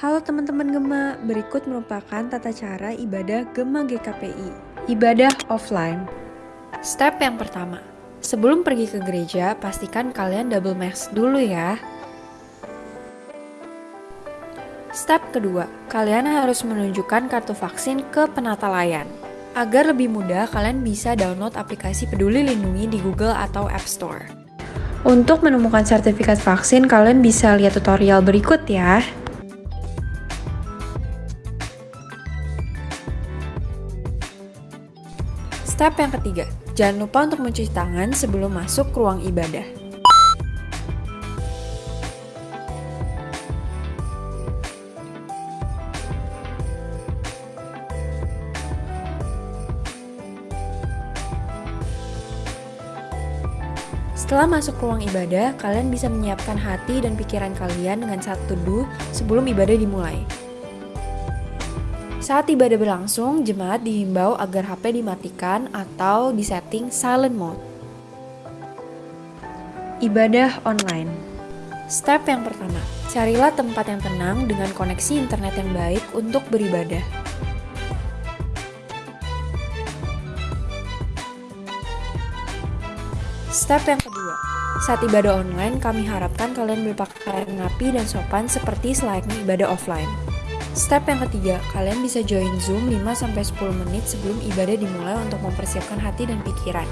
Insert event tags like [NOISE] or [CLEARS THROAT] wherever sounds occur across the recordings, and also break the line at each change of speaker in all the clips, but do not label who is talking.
Halo teman-teman Gema, berikut merupakan tata cara ibadah Gema GKPI. Ibadah offline. Step yang pertama, sebelum pergi ke gereja, pastikan kalian double mask dulu ya. Step kedua, kalian harus menunjukkan kartu vaksin ke penata layan. Agar lebih mudah, kalian bisa download aplikasi Peduli Lindungi di Google atau App Store. Untuk menemukan sertifikat vaksin, kalian bisa lihat tutorial berikut ya. Step yang ketiga, jangan lupa untuk mencuci tangan sebelum masuk ke ruang ibadah. Setelah masuk ruang ibadah, kalian bisa menyiapkan hati dan pikiran kalian dengan satu teduh sebelum ibadah dimulai. Saat ibadah berlangsung, jemaat dihimbau agar HP dimatikan atau disetting silent mode. Ibadah online. Step yang pertama, carilah tempat yang tenang dengan koneksi internet yang baik untuk beribadah. Step yang kedua, saat ibadah online, kami harapkan kalian berpakaian rapi dan sopan seperti selayaknya ibadah offline. Step yang ketiga, kalian bisa join Zoom 5-10 menit sebelum ibadah dimulai untuk mempersiapkan hati dan pikiran.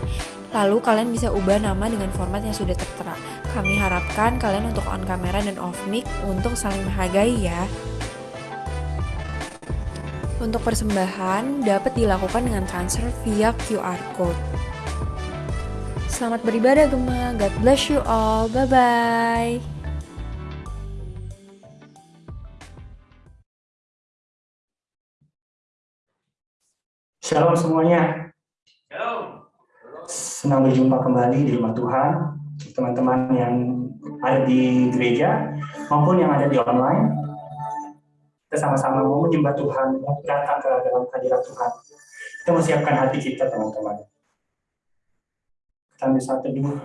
Lalu kalian bisa ubah nama dengan format yang sudah tertera. Kami harapkan kalian untuk on kamera dan off mic untuk saling menghargai ya. Untuk persembahan dapat dilakukan dengan transfer via QR code. Selamat beribadah Gema, God bless you all, bye-bye.
Shalom semuanya.
Shalom.
Senang berjumpa kembali di rumah Tuhan. Teman-teman yang ada di gereja maupun yang ada di online. Kita sama-sama mau menyembah Tuhan, mau datang ke dalam hadirat Tuhan. Kita mau siapkan hati kita, teman-teman. Kita ambil satu dulu.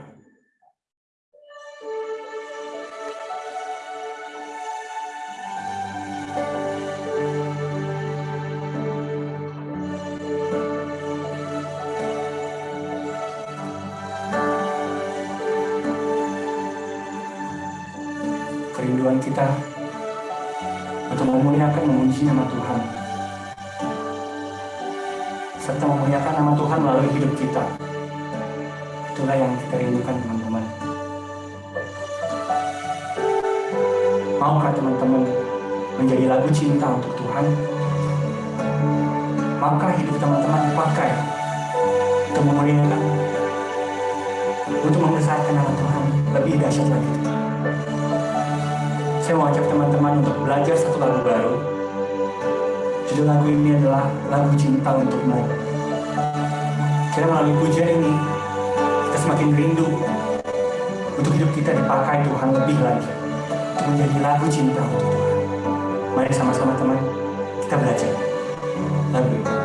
Nama Tuhan. Serta memuliakan nama Tuhan melalui hidup kita. Itulah yang kita rindukan teman-teman. Maukah teman-teman menjadi lagu cinta untuk Tuhan? Maka hidup teman-teman dipakai untuk memuliakan untuk membesarkan nama Tuhan lebih dahsyat lagi? Saya mau ajak teman-teman untuk belajar satu lagu baru judul lagu ini adalah lagu cinta untukmu kira melalui pujian ini kita semakin rindu untuk hidup kita dipakai Tuhan lebih lagi untuk menjadi lagu cinta untuk Tuhan. Mari sama-sama teman kita belajar lagu ini.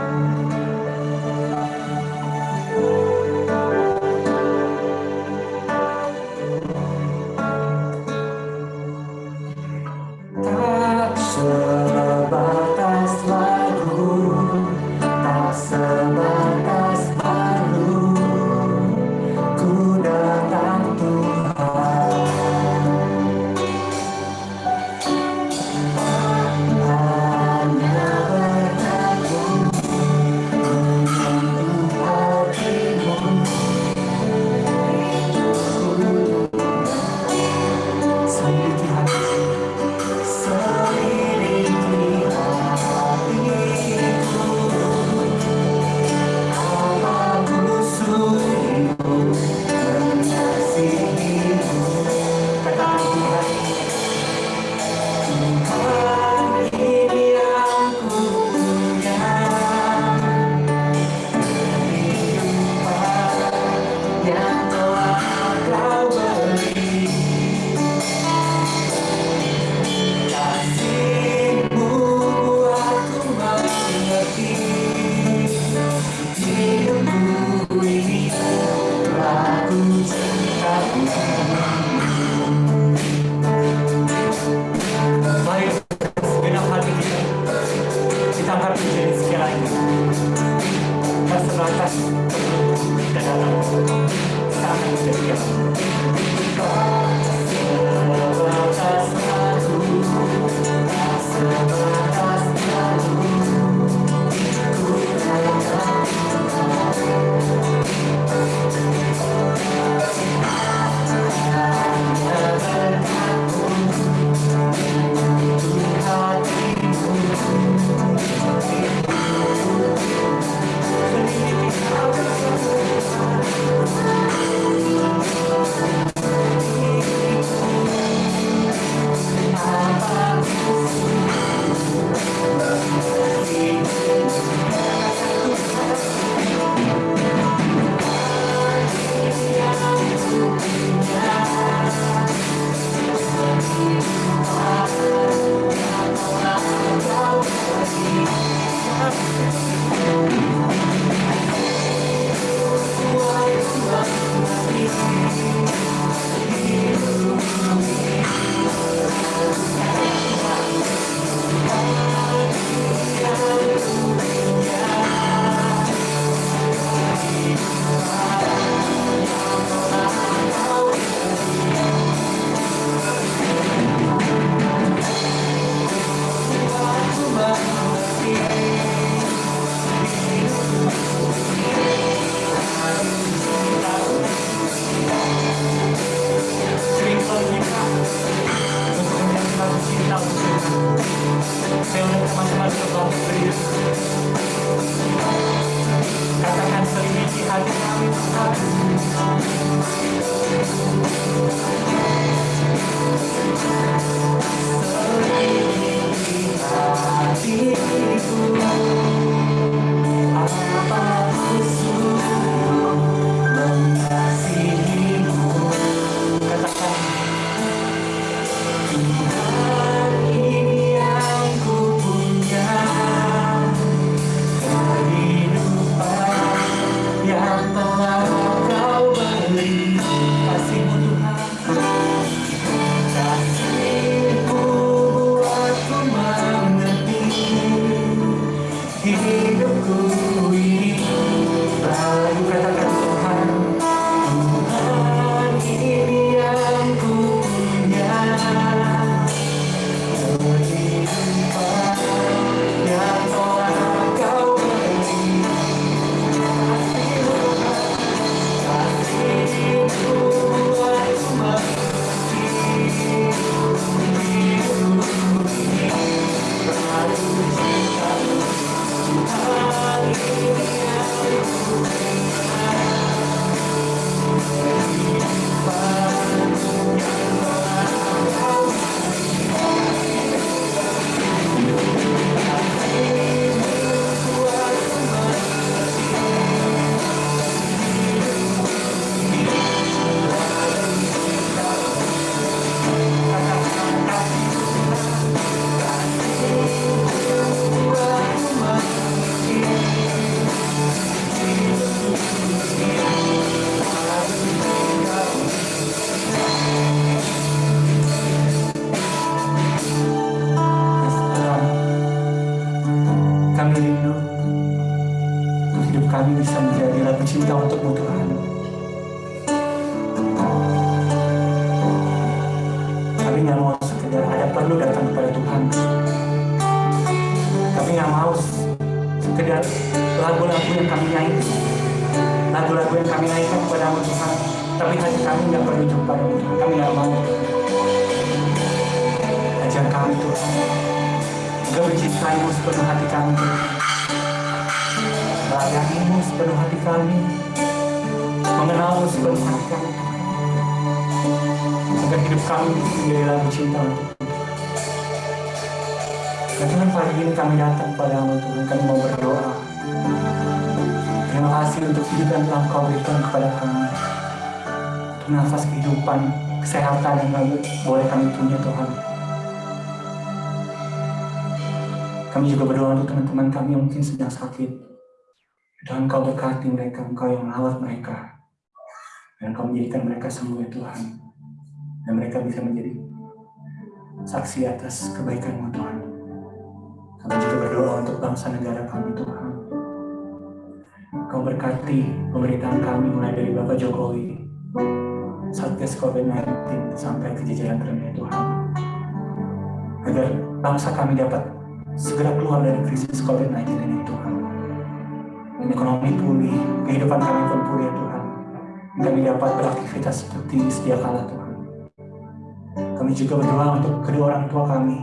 Kami juga berdoa untuk teman-teman kami yang mungkin sedang sakit. Dan Engkau berkati mereka, Engkau yang merawat mereka. Dan Engkau menjadikan mereka sembuh ya Tuhan. Dan mereka bisa menjadi saksi atas kebaikan-Mu Tuhan. Kami juga berdoa untuk bangsa negara kami Tuhan. Kau berkati pemerintahan kami mulai dari Bapak Jokowi, Satgas COVID-19 sampai ke jajaran terendah Tuhan. Agar bangsa kami dapat segera keluar dari krisis COVID-19 ini Tuhan. Dan ekonomi pulih, kehidupan kami pun pulih ya Tuhan. Kami dapat beraktivitas seperti sedia kala Tuhan. Kami juga berdoa untuk kedua orang tua kami.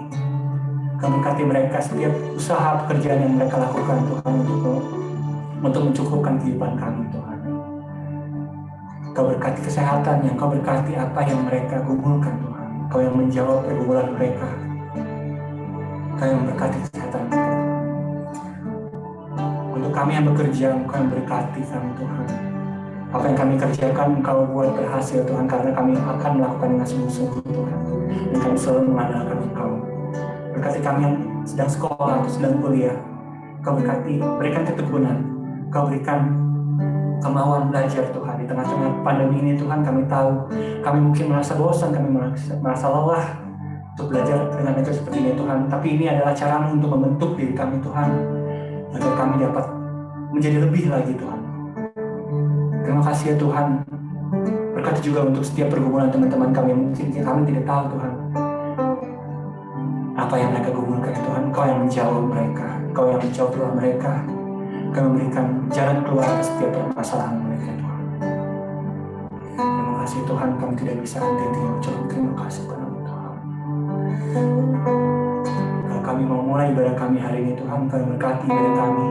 Kami berkati mereka setiap usaha pekerjaan yang mereka lakukan Tuhan untuk untuk mencukupkan kehidupan kami Tuhan. Kau berkati kesehatan yang kau berkati apa yang mereka gumulkan Tuhan. Kau yang menjawab pergumulan mereka Kau yang berkati kesehatan Untuk kami yang bekerja, Engkau yang berkati kami Tuhan. Apa yang kami kerjakan, Engkau buat berhasil Tuhan, karena kami akan melakukan dengan sungguh-sungguh Tuhan. Dan kami selalu mengandalkan Engkau. Berkati kami yang sedang sekolah atau sedang kuliah. Kau berkati, berikan ketekunan. Kau berikan kemauan belajar Tuhan di tengah-tengah pandemi ini Tuhan kami tahu kami mungkin merasa bosan kami merasa, merasa lelah untuk belajar dengan metode seperti ini Tuhan. Tapi ini adalah cara untuk membentuk diri kami Tuhan, agar kami dapat menjadi lebih lagi Tuhan. Terima kasih ya Tuhan. Berkati juga untuk setiap pergumulan teman-teman kami mungkin kami tidak tahu Tuhan. Apa yang mereka gumulkan ya Tuhan, Kau yang menjawab mereka, Kau yang menjawab doa mereka, Kau memberikan jalan keluar setiap permasalahan mereka kasih Tuhan, kami tidak bisa henti-henti mengucap terima kasih Tuhan. Kalau kami mau mulai ibadah kami hari ini Tuhan, kami berkati ibadah kami,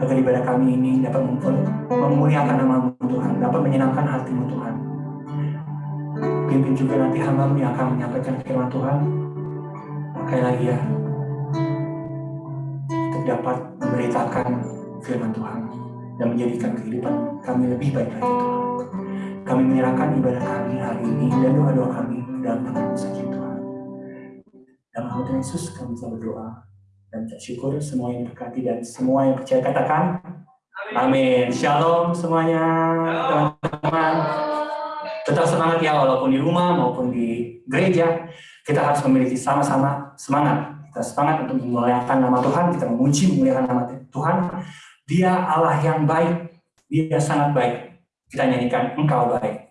agar ibadah kami ini dapat memuliakan nama-Mu Tuhan, dapat menyenangkan hatimu Tuhan. Pimpin juga nanti hamba yang akan menyampaikan firman Tuhan. Pakai lagi ya, untuk dapat memberitakan firman Tuhan dan menjadikan kehidupan kami lebih baik lagi Tuhan. Kami menyerahkan ibadah kami hari ini dan doa-doa kami dalam tangan saja Tuhan. Dalam nama Tuhan Yesus kami bisa berdoa dan ucap syukur semua yang berkati dan semua yang percaya katakan Amin. Shalom semuanya teman-teman. Tetap semangat ya walaupun di rumah maupun di gereja kita harus memiliki sama-sama semangat. Kita semangat untuk memuliakan nama Tuhan, kita memuji memuliakan nama Tuhan. Dia Allah yang baik, dia sangat baik. Kita nyanyikan engkau baik.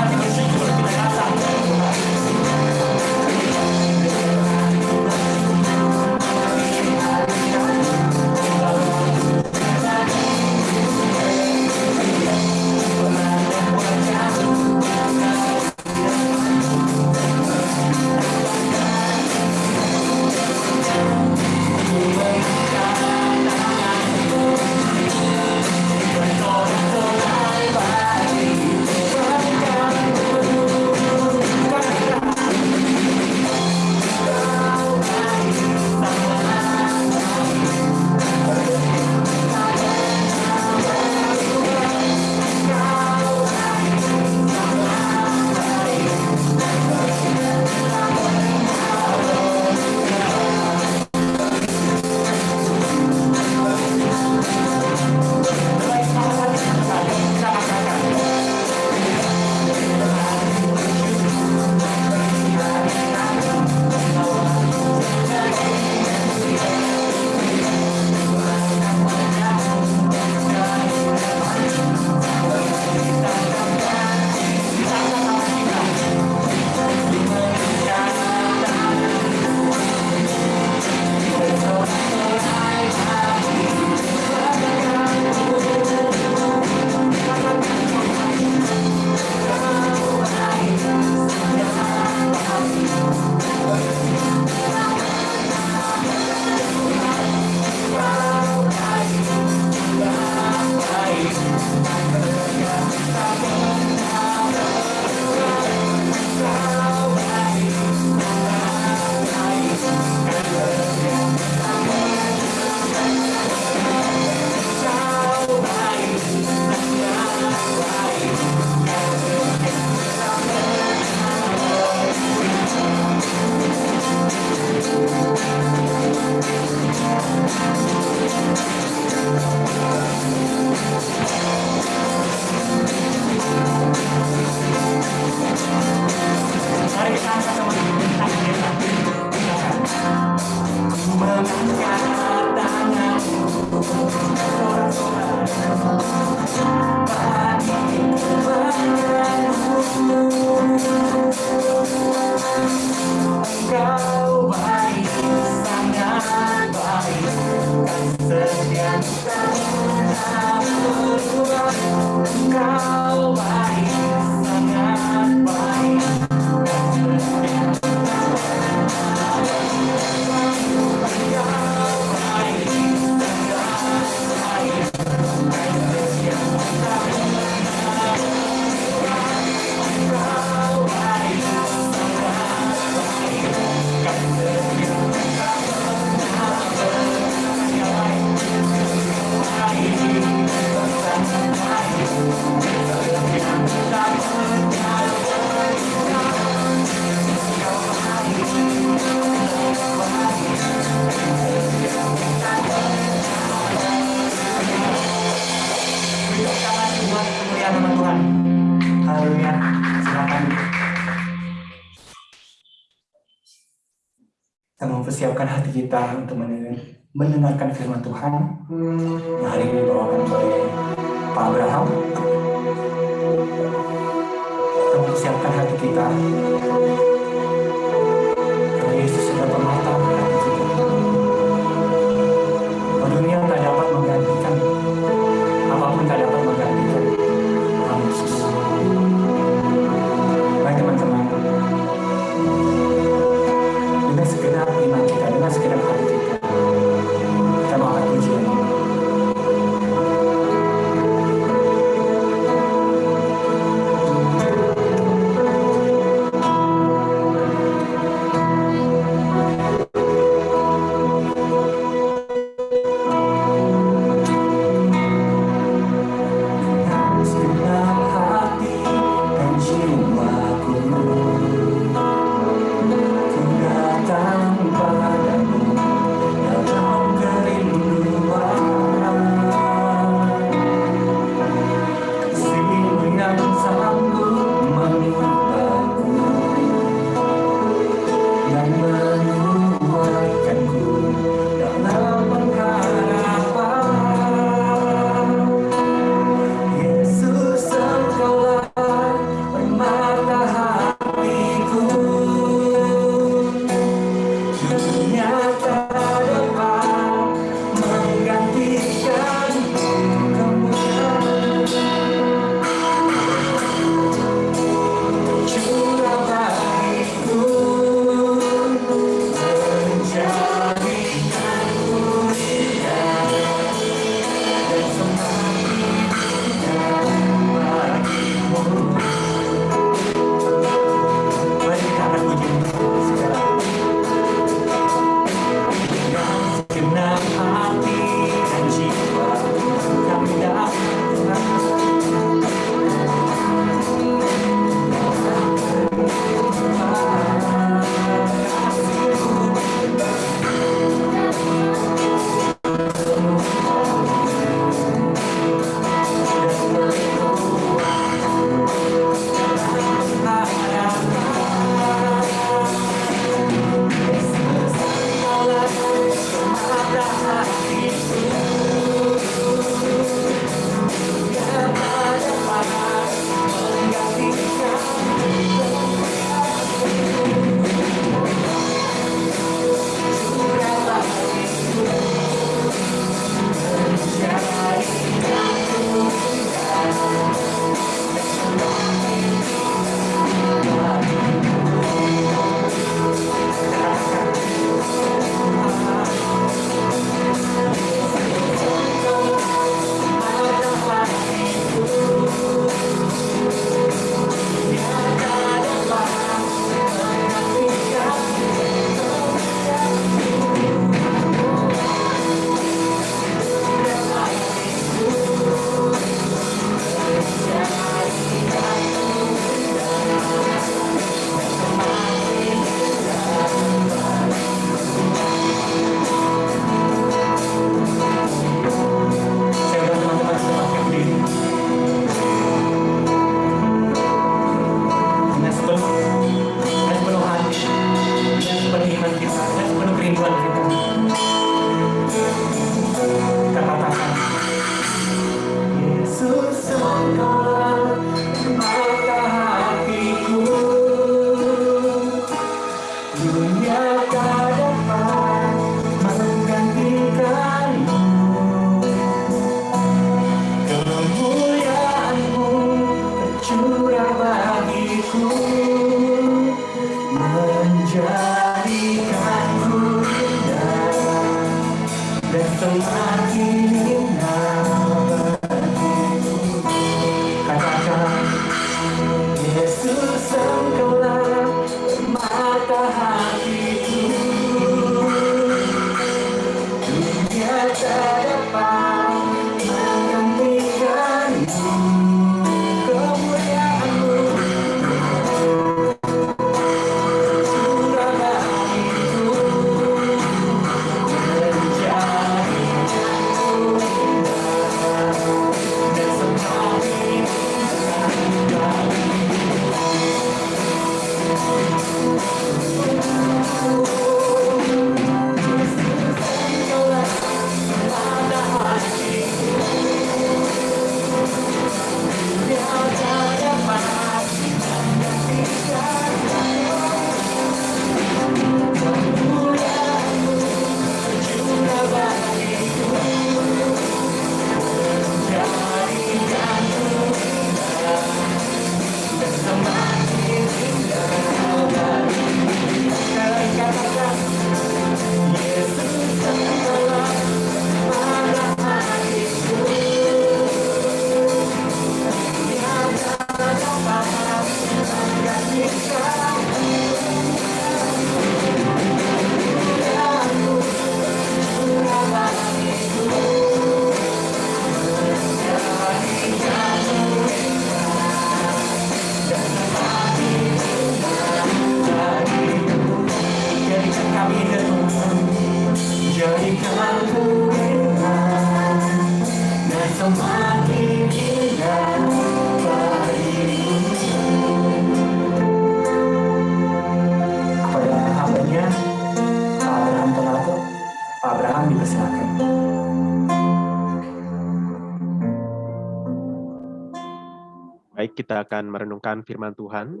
Akan merenungkan firman Tuhan.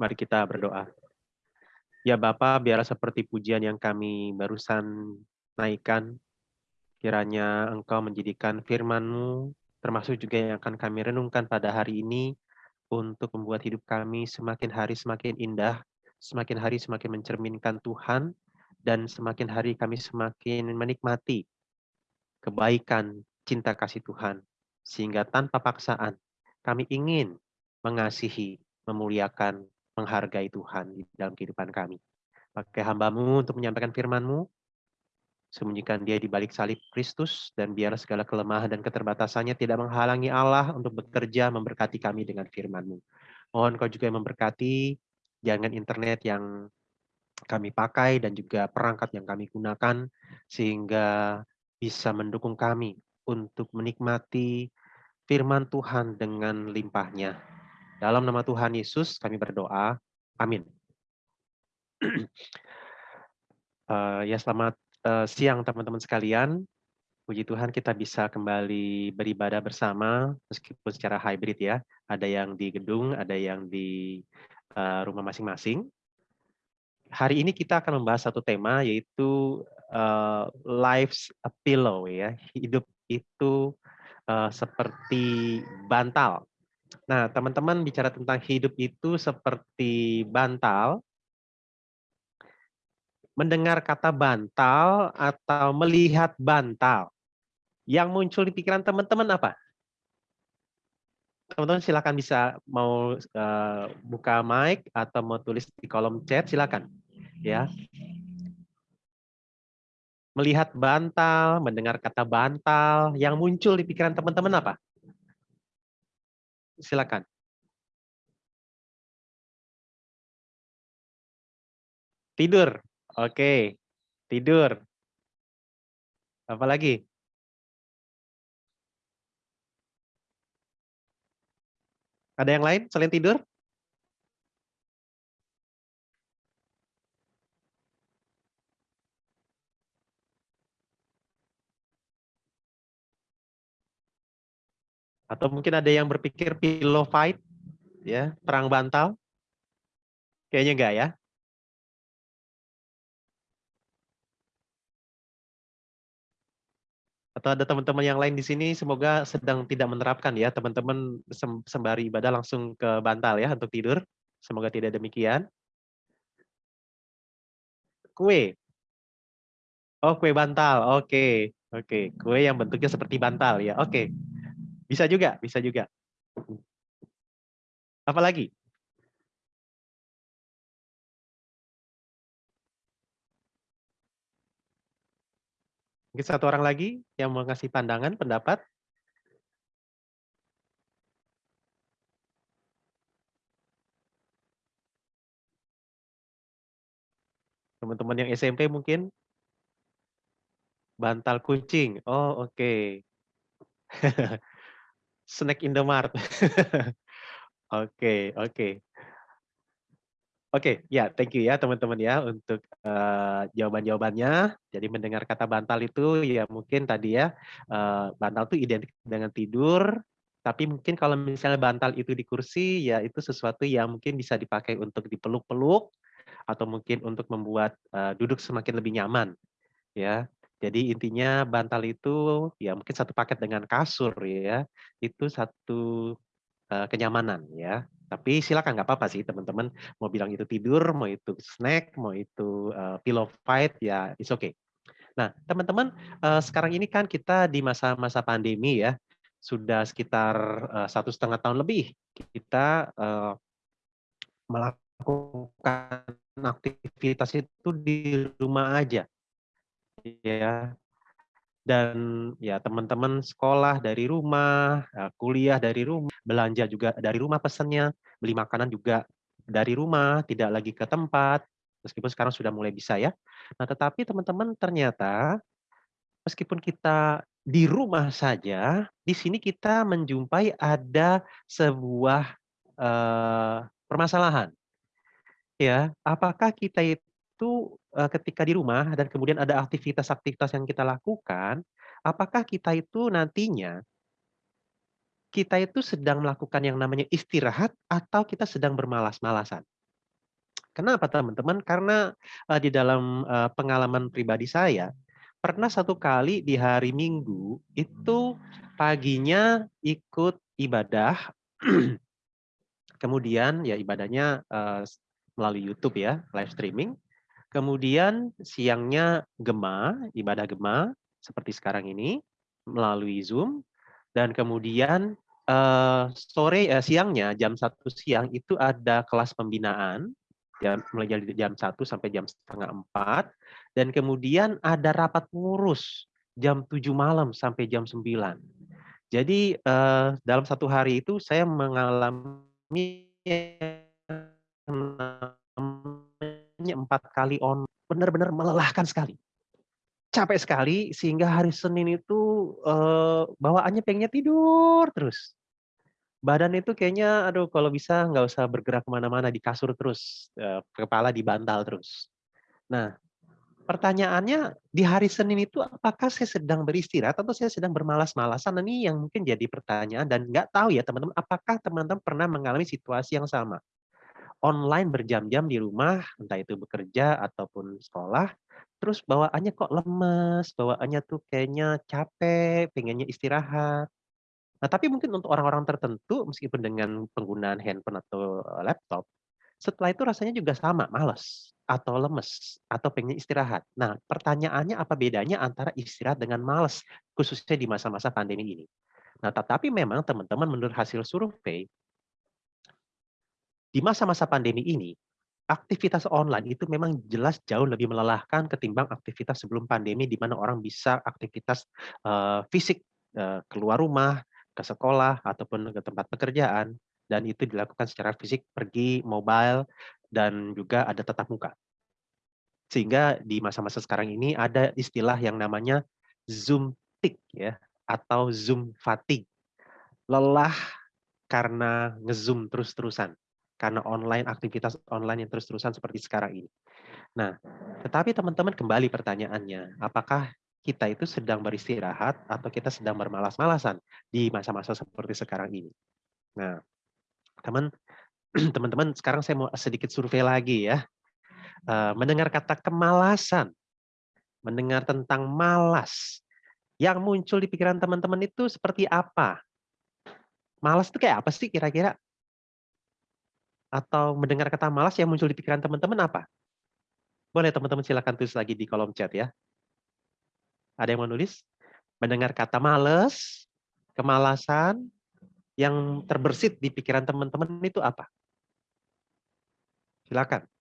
Mari kita berdoa. Ya Bapa, biarlah seperti pujian yang kami barusan naikkan, kiranya Engkau menjadikan firman-Mu, termasuk juga yang akan kami renungkan pada hari ini, untuk membuat hidup kami semakin hari semakin indah, semakin hari semakin mencerminkan Tuhan, dan semakin hari kami semakin menikmati kebaikan, cinta kasih Tuhan, sehingga tanpa paksaan kami ingin mengasihi, memuliakan, menghargai Tuhan di dalam kehidupan kami. Pakai hambamu untuk menyampaikan firman-Mu, sembunyikan dia di balik salib Kristus, dan biar segala kelemahan dan keterbatasannya tidak menghalangi Allah untuk bekerja memberkati kami dengan firman-Mu. Mohon kau juga memberkati jaringan internet yang kami pakai dan juga perangkat yang kami gunakan, sehingga bisa mendukung kami untuk menikmati firman Tuhan dengan limpahnya. Dalam nama Tuhan Yesus kami berdoa. Amin. [CLEARS THROAT] Eh, ya selamat eh, siang teman-teman sekalian. Puji Tuhan kita bisa kembali beribadah bersama meskipun secara hybrid ya. Ada yang di gedung, ada yang di eh, rumah masing-masing. Hari ini kita akan membahas satu tema yaitu uh, life's a pillow ya. Hidup itu uh, seperti bantal. Nah, teman-teman bicara tentang hidup itu seperti bantal. Mendengar kata bantal atau melihat bantal, yang muncul di pikiran teman-teman apa? Teman-teman silakan bisa mau uh, buka mic atau mau tulis di kolom chat silakan. Ya, melihat bantal, mendengar kata bantal, yang muncul di pikiran teman-teman apa? Silakan. Tidur. Oke. Tidur. Apa lagi? Ada yang lain selain tidur? Atau mungkin ada yang berpikir pillow fight, ya, perang bantal? Kayaknya enggak ya. Atau ada teman-teman yang lain di sini semoga sedang tidak menerapkan ya, teman-teman sembari ibadah langsung ke bantal ya untuk tidur. Semoga tidak demikian. Kue. Oh, kue bantal. Oke. Oke, kue yang bentuknya seperti bantal ya. Oke. Bisa juga, bisa juga. Apa lagi? Mungkin satu orang lagi yang mau ngasih pandangan, pendapat? Teman-teman yang SMP mungkin? Bantal kucing. Oh, oke. Okay. [LAUGHS] Snack Indomart. Oke, [LAUGHS] okay, oke. Oke, okay, ya, thank you ya teman-teman ya untuk uh, jawaban-jawabannya. Jadi mendengar kata bantal itu ya mungkin tadi ya uh, bantal itu identik dengan tidur, tapi mungkin kalau misalnya bantal itu di kursi ya itu sesuatu yang mungkin bisa dipakai untuk dipeluk-peluk atau mungkin untuk membuat uh, duduk semakin lebih nyaman ya. Jadi intinya bantal itu ya mungkin satu paket dengan kasur ya. Itu satu uh, kenyamanan ya. Tapi silakan nggak apa-apa sih teman-teman mau bilang itu tidur, mau itu snack, mau itu uh, pillow fight ya it's okay. Nah teman-teman uh, sekarang ini kan kita di masa-masa pandemi ya sudah sekitar uh, satu setengah tahun lebih kita uh, melakukan aktivitas itu di rumah aja ya dan ya teman-teman sekolah dari rumah, kuliah dari rumah, belanja juga dari rumah pesannya, beli makanan juga dari rumah, tidak lagi ke tempat, meskipun sekarang sudah mulai bisa ya. Nah, tetapi teman-teman ternyata meskipun kita di rumah saja, di sini kita menjumpai ada sebuah uh, permasalahan. Ya, apakah kita itu itu ketika di rumah dan kemudian ada aktivitas-aktivitas yang kita lakukan, apakah kita itu nantinya kita itu sedang melakukan yang namanya istirahat atau kita sedang bermalas-malasan? Kenapa teman-teman? Karena di dalam pengalaman pribadi saya, pernah satu kali di hari Minggu itu paginya ikut ibadah, [CLEARS THROAT] kemudian ya ibadahnya melalui YouTube ya, live streaming. Kemudian siangnya gema, ibadah gema seperti sekarang ini melalui Zoom. Dan kemudian uh, sore uh, siangnya jam satu siang itu ada kelas pembinaan. Jam mulai dari jam 1 sampai jam setengah empat. Dan kemudian ada rapat pengurus jam 7 malam sampai jam 9. Jadi uh, dalam satu hari itu saya mengalami empat kali on, benar-benar melelahkan sekali. Capek sekali sehingga hari Senin itu uh, bawaannya pengennya tidur terus. Badan itu kayaknya, aduh kalau bisa nggak usah bergerak ke mana-mana di kasur terus, uh, kepala di bantal terus. Nah, pertanyaannya di hari Senin itu apakah saya sedang beristirahat atau saya sedang bermalas-malasan? Ini yang mungkin jadi pertanyaan dan nggak tahu ya teman-teman, apakah teman-teman pernah mengalami situasi yang sama? Online berjam-jam di rumah, entah itu bekerja ataupun sekolah, terus bawaannya kok lemes, bawaannya tuh kayaknya capek, pengennya istirahat. Nah, tapi mungkin untuk orang-orang tertentu, meskipun dengan penggunaan handphone atau laptop, setelah itu rasanya juga sama, males, atau lemes, atau pengen istirahat. Nah, pertanyaannya apa bedanya antara istirahat dengan males, khususnya di masa-masa pandemi ini. Nah, tetapi memang teman-teman menurut hasil survei, di masa-masa pandemi ini, aktivitas online itu memang jelas jauh lebih melelahkan ketimbang aktivitas sebelum pandemi di mana orang bisa aktivitas uh, fisik uh, keluar rumah, ke sekolah ataupun ke tempat pekerjaan dan itu dilakukan secara fisik pergi mobile dan juga ada tetap muka. Sehingga di masa-masa sekarang ini ada istilah yang namanya zoom tick ya atau zoom fatigue. Lelah karena ngezoom terus-terusan karena online aktivitas online yang terus-terusan seperti sekarang ini. Nah, tetapi teman-teman kembali pertanyaannya, apakah kita itu sedang beristirahat atau kita sedang bermalas-malasan di masa-masa seperti sekarang ini? Nah, teman [CLEARS THROAT] teman-teman sekarang saya mau sedikit survei lagi ya. Eh, mendengar kata kemalasan, mendengar tentang malas, Yang muncul di pikiran teman-teman itu seperti apa? Malas itu kayak apa sih kira-kira? Atau mendengar kata malas yang muncul di pikiran teman-teman apa? Boleh teman-teman silakan tulis lagi di kolom chat ya. Ada yang mau nulis? Mendengar kata males, kemalasan, yang terbersit di pikiran teman-teman itu apa? Silakan.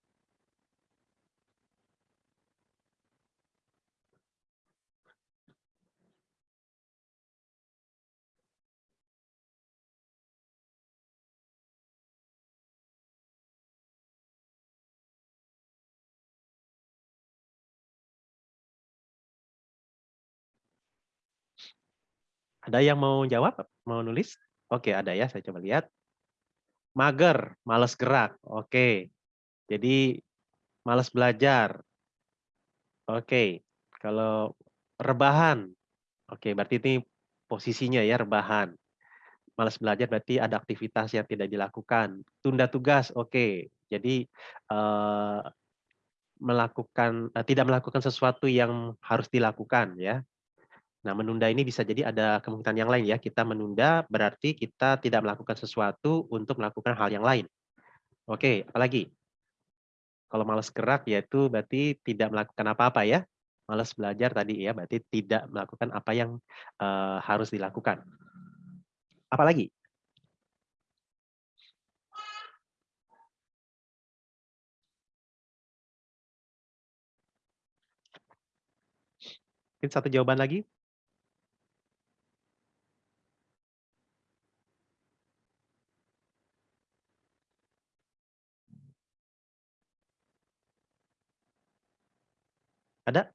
Ada yang mau jawab? Mau nulis? Oke, ada ya. Saya coba lihat. Mager, males gerak. Oke. Jadi males belajar. Oke. Kalau rebahan. Oke, berarti ini posisinya ya rebahan. Males belajar berarti ada aktivitas yang tidak dilakukan. Tunda tugas. Oke. Jadi eh, melakukan eh, tidak melakukan sesuatu yang harus dilakukan ya Nah, menunda ini bisa jadi ada kemungkinan yang lain ya. Kita menunda berarti kita tidak melakukan sesuatu untuk melakukan hal yang lain. Oke, apalagi? Kalau malas gerak yaitu berarti tidak melakukan apa-apa ya. Malas belajar tadi ya, berarti tidak melakukan apa yang uh, harus dilakukan. Apalagi? Mungkin satu jawaban lagi. Ada?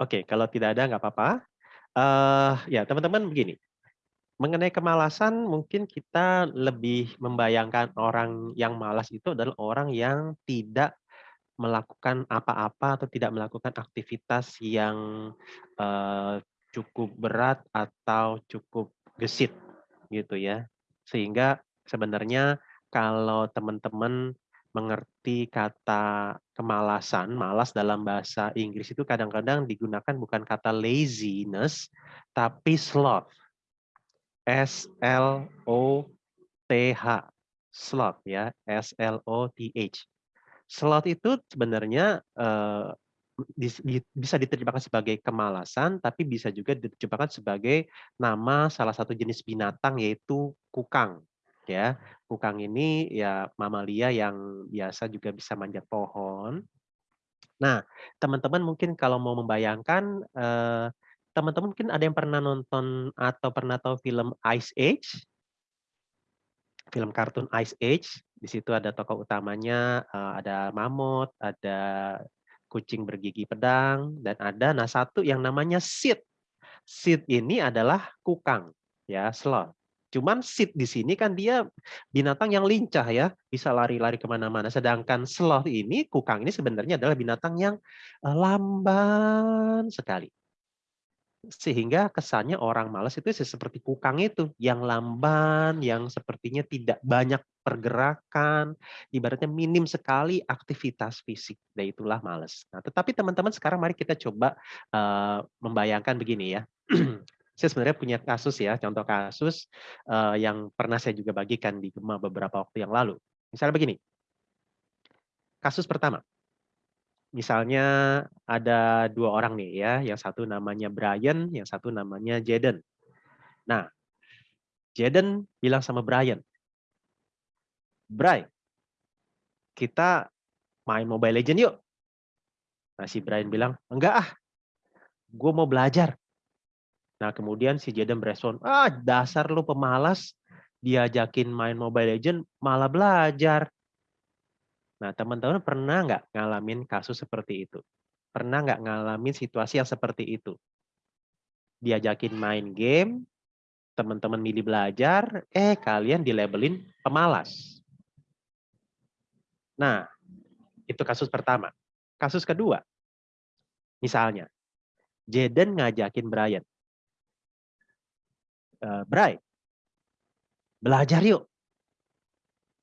Oke, kalau tidak ada nggak apa-apa. Uh, ya, teman-teman begini. Mengenai kemalasan, mungkin kita lebih membayangkan orang yang malas itu adalah orang yang tidak melakukan apa-apa atau tidak melakukan aktivitas yang uh, cukup berat atau cukup gesit gitu ya. Sehingga sebenarnya kalau teman-teman mengerti kata kemalasan, malas dalam bahasa Inggris itu kadang-kadang digunakan bukan kata laziness, tapi sloth. S L O T H. Sloth ya, S L O T H. Sloth itu sebenarnya uh, bisa diterjemahkan sebagai kemalasan, tapi bisa juga diterjemahkan sebagai nama salah satu jenis binatang yaitu kukang ya. Kukang ini ya mamalia yang biasa juga bisa manjat pohon. Nah, teman-teman mungkin kalau mau membayangkan eh, teman-teman mungkin ada yang pernah nonton atau pernah tahu film Ice Age? Film kartun Ice Age. Di situ ada tokoh utamanya, eh, ada mamut, ada kucing bergigi pedang, dan ada nah satu yang namanya Sid. Sid ini adalah kukang, ya sloth. Cuman sit di sini kan dia binatang yang lincah ya, bisa lari-lari ke mana-mana. Sedangkan sloth ini, kukang ini sebenarnya adalah binatang yang eh, lamban sekali. Sehingga kesannya orang malas itu seperti kukang itu, yang lamban, yang sepertinya tidak banyak pergerakan, ibaratnya minim sekali aktivitas fisik, dan itulah malas. Nah, tetapi teman-teman sekarang mari kita coba uh, membayangkan begini ya. [CLEARS THROAT] saya sebenarnya punya kasus ya, contoh kasus uh, yang pernah saya juga bagikan di Gema beberapa waktu yang lalu. Misalnya begini, kasus pertama, misalnya ada dua orang nih ya, yang satu namanya Brian, yang satu namanya Jaden. Nah, Jaden bilang sama Brian, Brian, kita main Mobile Legend yuk. Nah, si Brian bilang, enggak ah, gue mau belajar. Nah, kemudian si Jaden berespon, ah dasar lu pemalas, diajakin main Mobile Legend malah belajar. Nah, teman-teman pernah nggak ngalamin kasus seperti itu? Pernah nggak ngalamin situasi yang seperti itu? Diajakin main game, teman-teman milih belajar, eh kalian dilabelin pemalas. Nah, itu kasus pertama. Kasus kedua, misalnya, Jaden ngajakin Brian, uh, belajar yuk.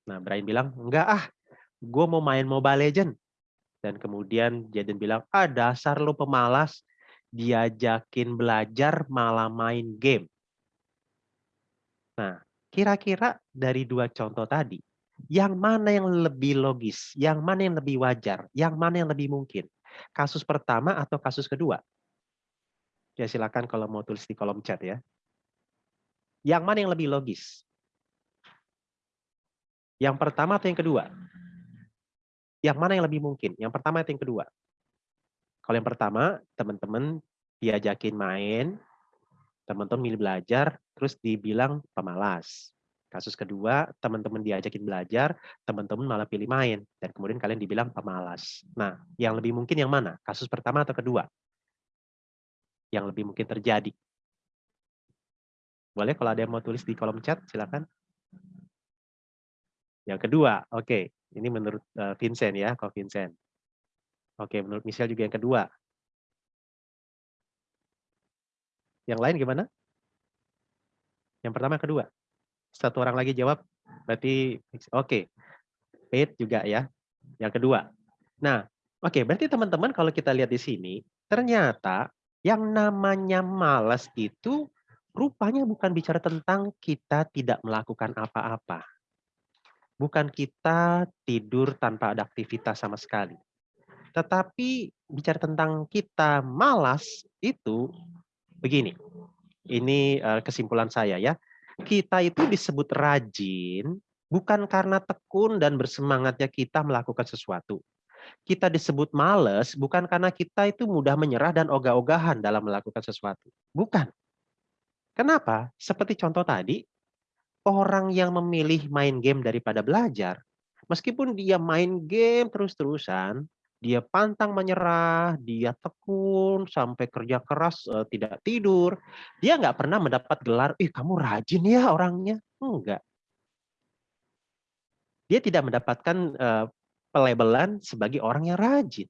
Nah, Brian bilang, enggak ah, gue mau main Mobile Legend. Dan kemudian Jaden bilang, ah dasar lo pemalas, diajakin belajar malah main game. Nah, kira-kira dari dua contoh tadi, yang mana yang lebih logis, yang mana yang lebih wajar, yang mana yang lebih mungkin? Kasus pertama atau kasus kedua? Ya silakan kalau mau tulis di kolom chat ya. Yang mana yang lebih logis? Yang pertama atau yang kedua? Yang mana yang lebih mungkin? Yang pertama atau yang kedua? Kalau yang pertama, teman-teman diajakin main, teman-teman milih belajar, terus dibilang pemalas. Kasus kedua, teman-teman diajakin belajar, teman-teman malah pilih main, dan kemudian kalian dibilang pemalas. Nah, yang lebih mungkin yang mana? Kasus pertama atau kedua? Yang lebih mungkin terjadi. Boleh kalau ada yang mau tulis di kolom chat, silakan. Yang kedua, oke. Ini menurut uh, Vincent ya, kok Vincent. Oke, menurut Michelle juga yang kedua. Yang lain gimana? Yang pertama, kedua. Satu orang lagi jawab, berarti oke. Okay. juga ya. Yang kedua. Nah, oke, okay, berarti teman-teman kalau kita lihat di sini, ternyata yang namanya malas itu rupanya bukan bicara tentang kita tidak melakukan apa-apa bukan kita tidur tanpa ada aktivitas sama sekali. Tetapi bicara tentang kita malas itu begini. Ini eh, kesimpulan saya ya. Kita itu disebut rajin bukan karena tekun dan bersemangatnya kita melakukan sesuatu. Kita disebut males bukan karena kita itu mudah menyerah dan ogah-ogahan dalam melakukan sesuatu. Bukan. Kenapa? Seperti contoh tadi, orang yang memilih main game daripada belajar, meskipun dia main game terus-terusan, dia pantang menyerah, dia tekun sampai kerja keras uh, tidak tidur, dia nggak pernah mendapat gelar, ih kamu rajin ya orangnya, enggak. Dia tidak mendapatkan uh, pelabelan sebagai orang yang rajin.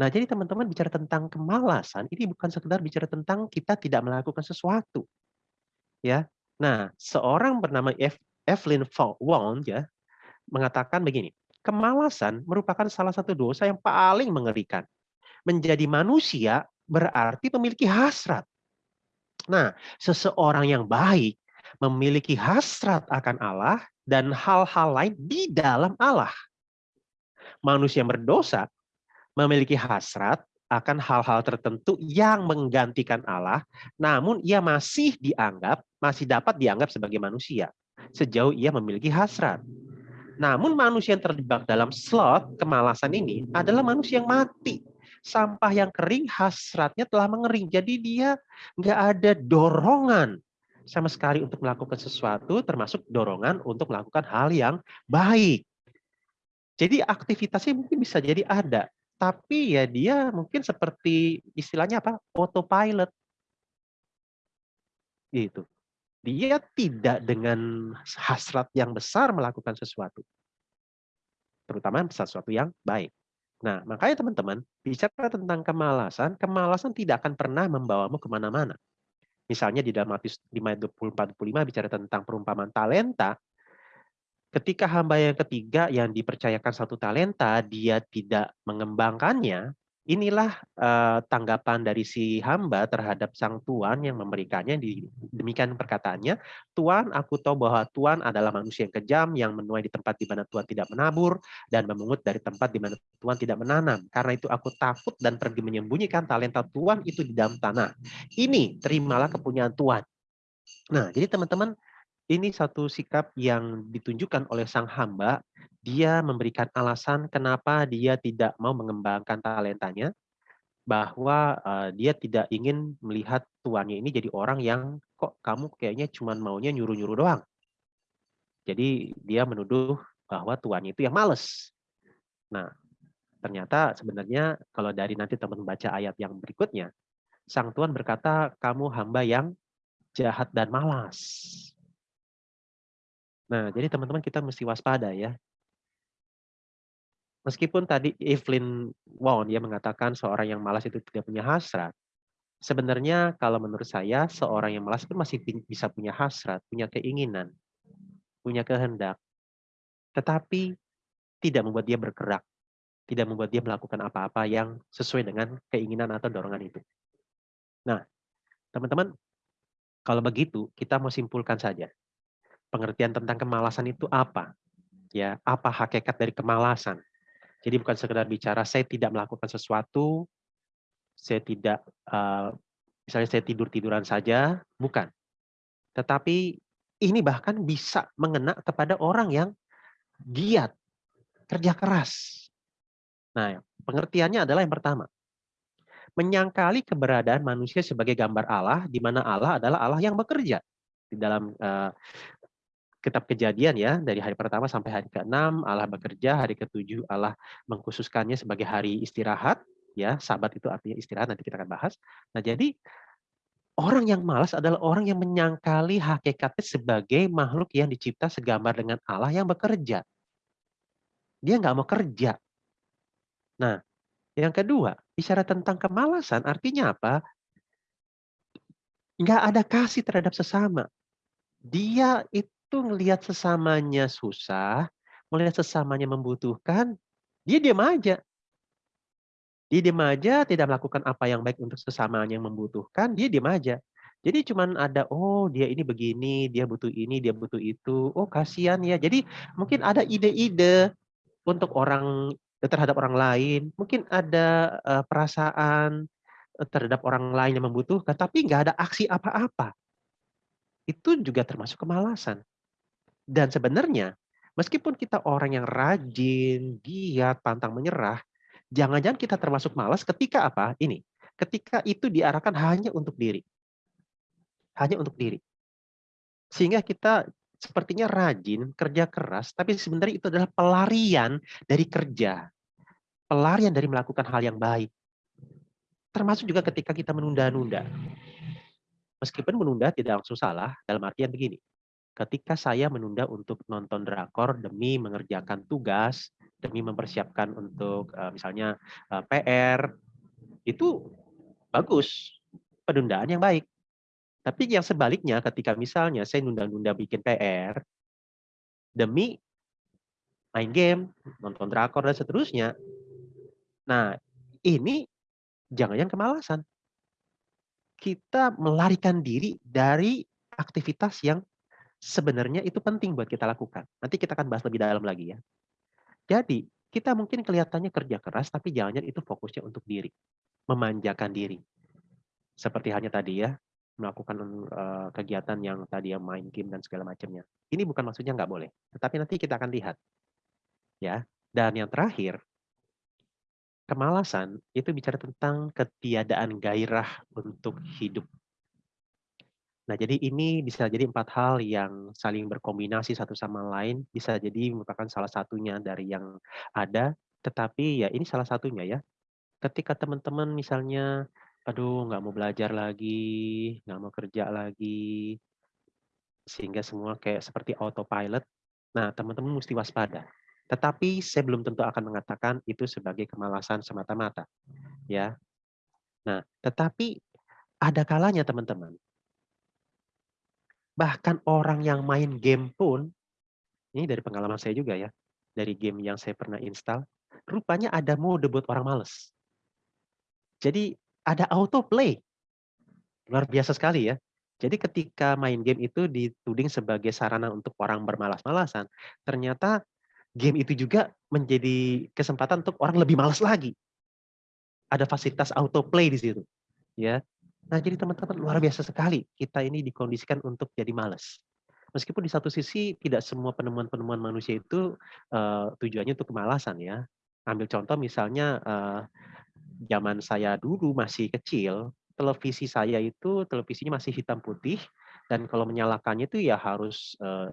Nah, jadi teman-teman bicara tentang kemalasan, ini bukan sekedar bicara tentang kita tidak melakukan sesuatu. Ya, Nah, seorang bernama Evelyn Wong ya mengatakan begini, kemalasan merupakan salah satu dosa yang paling mengerikan. Menjadi manusia berarti memiliki hasrat. Nah, seseorang yang baik memiliki hasrat akan Allah dan hal-hal lain di dalam Allah. Manusia yang berdosa memiliki hasrat akan hal-hal tertentu yang menggantikan Allah, namun ia masih dianggap, masih dapat dianggap sebagai manusia, sejauh ia memiliki hasrat. Namun manusia yang terjebak dalam slot kemalasan ini adalah manusia yang mati. Sampah yang kering, hasratnya telah mengering. Jadi dia nggak ada dorongan sama sekali untuk melakukan sesuatu, termasuk dorongan untuk melakukan hal yang baik. Jadi aktivitasnya mungkin bisa jadi ada, tapi ya dia mungkin seperti istilahnya apa? autopilot. Gitu. Dia tidak dengan hasrat yang besar melakukan sesuatu. Terutama sesuatu yang baik. Nah, makanya teman-teman, bicara tentang kemalasan, kemalasan tidak akan pernah membawamu ke mana-mana. Misalnya di dalam Matius 5 24 25 bicara tentang perumpamaan talenta, ketika hamba yang ketiga yang dipercayakan satu talenta, dia tidak mengembangkannya, inilah uh, tanggapan dari si hamba terhadap sang tuan yang memberikannya. Demikian perkataannya, Tuan, aku tahu bahwa Tuan adalah manusia yang kejam, yang menuai di tempat di mana Tuhan tidak menabur, dan memungut dari tempat di mana Tuhan tidak menanam. Karena itu aku takut dan pergi menyembunyikan talenta Tuhan itu di dalam tanah. Ini terimalah kepunyaan Tuhan. Nah, jadi teman-teman, ini satu sikap yang ditunjukkan oleh sang hamba. Dia memberikan alasan kenapa dia tidak mau mengembangkan talentanya, bahwa uh, dia tidak ingin melihat tuannya ini jadi orang yang kok kamu kayaknya cuma maunya nyuruh-nyuruh doang. Jadi dia menuduh bahwa tuannya itu yang males. Nah, ternyata sebenarnya kalau dari nanti teman baca ayat yang berikutnya, sang tuan berkata, kamu hamba yang jahat dan malas. Nah, jadi teman-teman kita mesti waspada ya. Meskipun tadi Evelyn Wong dia mengatakan seorang yang malas itu tidak punya hasrat. Sebenarnya kalau menurut saya seorang yang malas itu masih bisa punya hasrat, punya keinginan, punya kehendak. Tetapi tidak membuat dia bergerak, tidak membuat dia melakukan apa-apa yang sesuai dengan keinginan atau dorongan itu. Nah, teman-teman, kalau begitu kita mau simpulkan saja. Pengertian tentang kemalasan itu apa? Ya, apa hakikat dari kemalasan? Jadi bukan sekedar bicara saya tidak melakukan sesuatu, saya tidak uh, misalnya saya tidur-tiduran saja, bukan. Tetapi ini bahkan bisa mengena kepada orang yang giat, kerja keras. Nah, pengertiannya adalah yang pertama. Menyangkali keberadaan manusia sebagai gambar Allah, di mana Allah adalah Allah yang bekerja. Di dalam uh, kitab kejadian ya, dari hari pertama sampai hari ke-6, Allah bekerja, hari ke-7 Allah mengkhususkannya sebagai hari istirahat, ya, sabat itu artinya istirahat, nanti kita akan bahas. Nah, jadi Orang yang malas adalah orang yang menyangkali hakikatnya sebagai makhluk yang dicipta segambar dengan Allah yang bekerja. Dia nggak mau kerja. Nah, yang kedua, bicara tentang kemalasan artinya apa? Nggak ada kasih terhadap sesama. Dia itu ngelihat sesamanya susah, melihat sesamanya membutuhkan, dia diam aja. Dia diam aja, tidak melakukan apa yang baik untuk sesamanya yang membutuhkan, dia diam aja. Jadi cuman ada, oh dia ini begini, dia butuh ini, dia butuh itu. Oh kasihan ya. Jadi mungkin ada ide-ide untuk orang terhadap orang lain. Mungkin ada uh, perasaan terhadap orang lain yang membutuhkan, tapi nggak ada aksi apa-apa. Itu juga termasuk kemalasan. Dan sebenarnya, meskipun kita orang yang rajin, giat, pantang menyerah, Jangan-jangan kita termasuk malas ketika apa? Ini, ketika itu diarahkan hanya untuk diri. Hanya untuk diri. Sehingga kita sepertinya rajin, kerja keras, tapi sebenarnya itu adalah pelarian dari kerja. Pelarian dari melakukan hal yang baik. Termasuk juga ketika kita menunda-nunda. Meskipun menunda tidak langsung salah, dalam artian begini. Ketika saya menunda untuk nonton drakor demi mengerjakan tugas, demi mempersiapkan untuk uh, misalnya uh, PR itu bagus penundaan yang baik. Tapi yang sebaliknya ketika misalnya saya nunda-nunda bikin PR demi main game, nonton drakor dan seterusnya. Nah, ini jangan-jangan kemalasan. Kita melarikan diri dari aktivitas yang sebenarnya itu penting buat kita lakukan. Nanti kita akan bahas lebih dalam lagi ya. Jadi, kita mungkin kelihatannya kerja keras, tapi jangan-jangan itu fokusnya untuk diri. Memanjakan diri. Seperti hanya tadi ya, melakukan kegiatan yang tadi yang main game dan segala macamnya. Ini bukan maksudnya nggak boleh, tetapi nanti kita akan lihat. Ya, dan yang terakhir, kemalasan itu bicara tentang ketiadaan gairah untuk hidup. Nah, jadi ini bisa jadi empat hal yang saling berkombinasi satu sama lain, bisa jadi merupakan salah satunya dari yang ada, tetapi ya ini salah satunya ya. Ketika teman-teman misalnya, aduh nggak mau belajar lagi, nggak mau kerja lagi, sehingga semua kayak seperti autopilot, nah teman-teman mesti waspada. Tetapi saya belum tentu akan mengatakan itu sebagai kemalasan semata-mata. ya. Nah, tetapi ada kalanya teman-teman, Bahkan orang yang main game pun, ini dari pengalaman saya juga ya, dari game yang saya pernah install, rupanya ada mode buat orang males. Jadi ada autoplay. Luar biasa sekali ya. Jadi ketika main game itu dituding sebagai sarana untuk orang bermalas-malasan, ternyata game itu juga menjadi kesempatan untuk orang lebih malas lagi. Ada fasilitas autoplay di situ. Ya. Nah, jadi teman-teman luar biasa sekali kita ini dikondisikan untuk jadi malas. Meskipun di satu sisi tidak semua penemuan-penemuan manusia itu uh, tujuannya untuk kemalasan ya. Ambil contoh misalnya uh, zaman saya dulu masih kecil, televisi saya itu televisinya masih hitam putih dan kalau menyalakannya itu ya harus uh,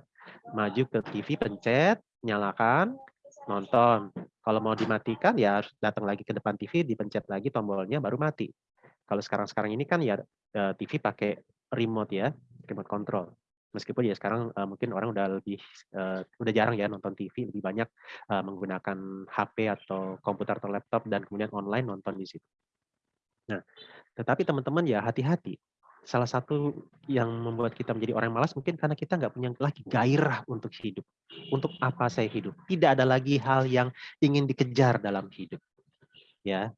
maju ke TV, pencet, nyalakan, nonton. Kalau mau dimatikan ya harus datang lagi ke depan TV, dipencet lagi tombolnya baru mati. Kalau sekarang-sekarang ini kan ya eh, TV pakai remote ya, remote control. Meskipun ya sekarang uh, mungkin orang udah lebih uh, udah jarang ya nonton TV, lebih banyak menggunakan HP atau komputer atau laptop dan kemudian online nonton di situ. Nah, tetapi teman-teman ya hati-hati. salah satu yang membuat kita menjadi orang malas mungkin karena kita nggak punya lagi gairah untuk hidup. Untuk apa saya hidup? Tidak ada lagi hal yang ingin dikejar dalam hidup. Ya.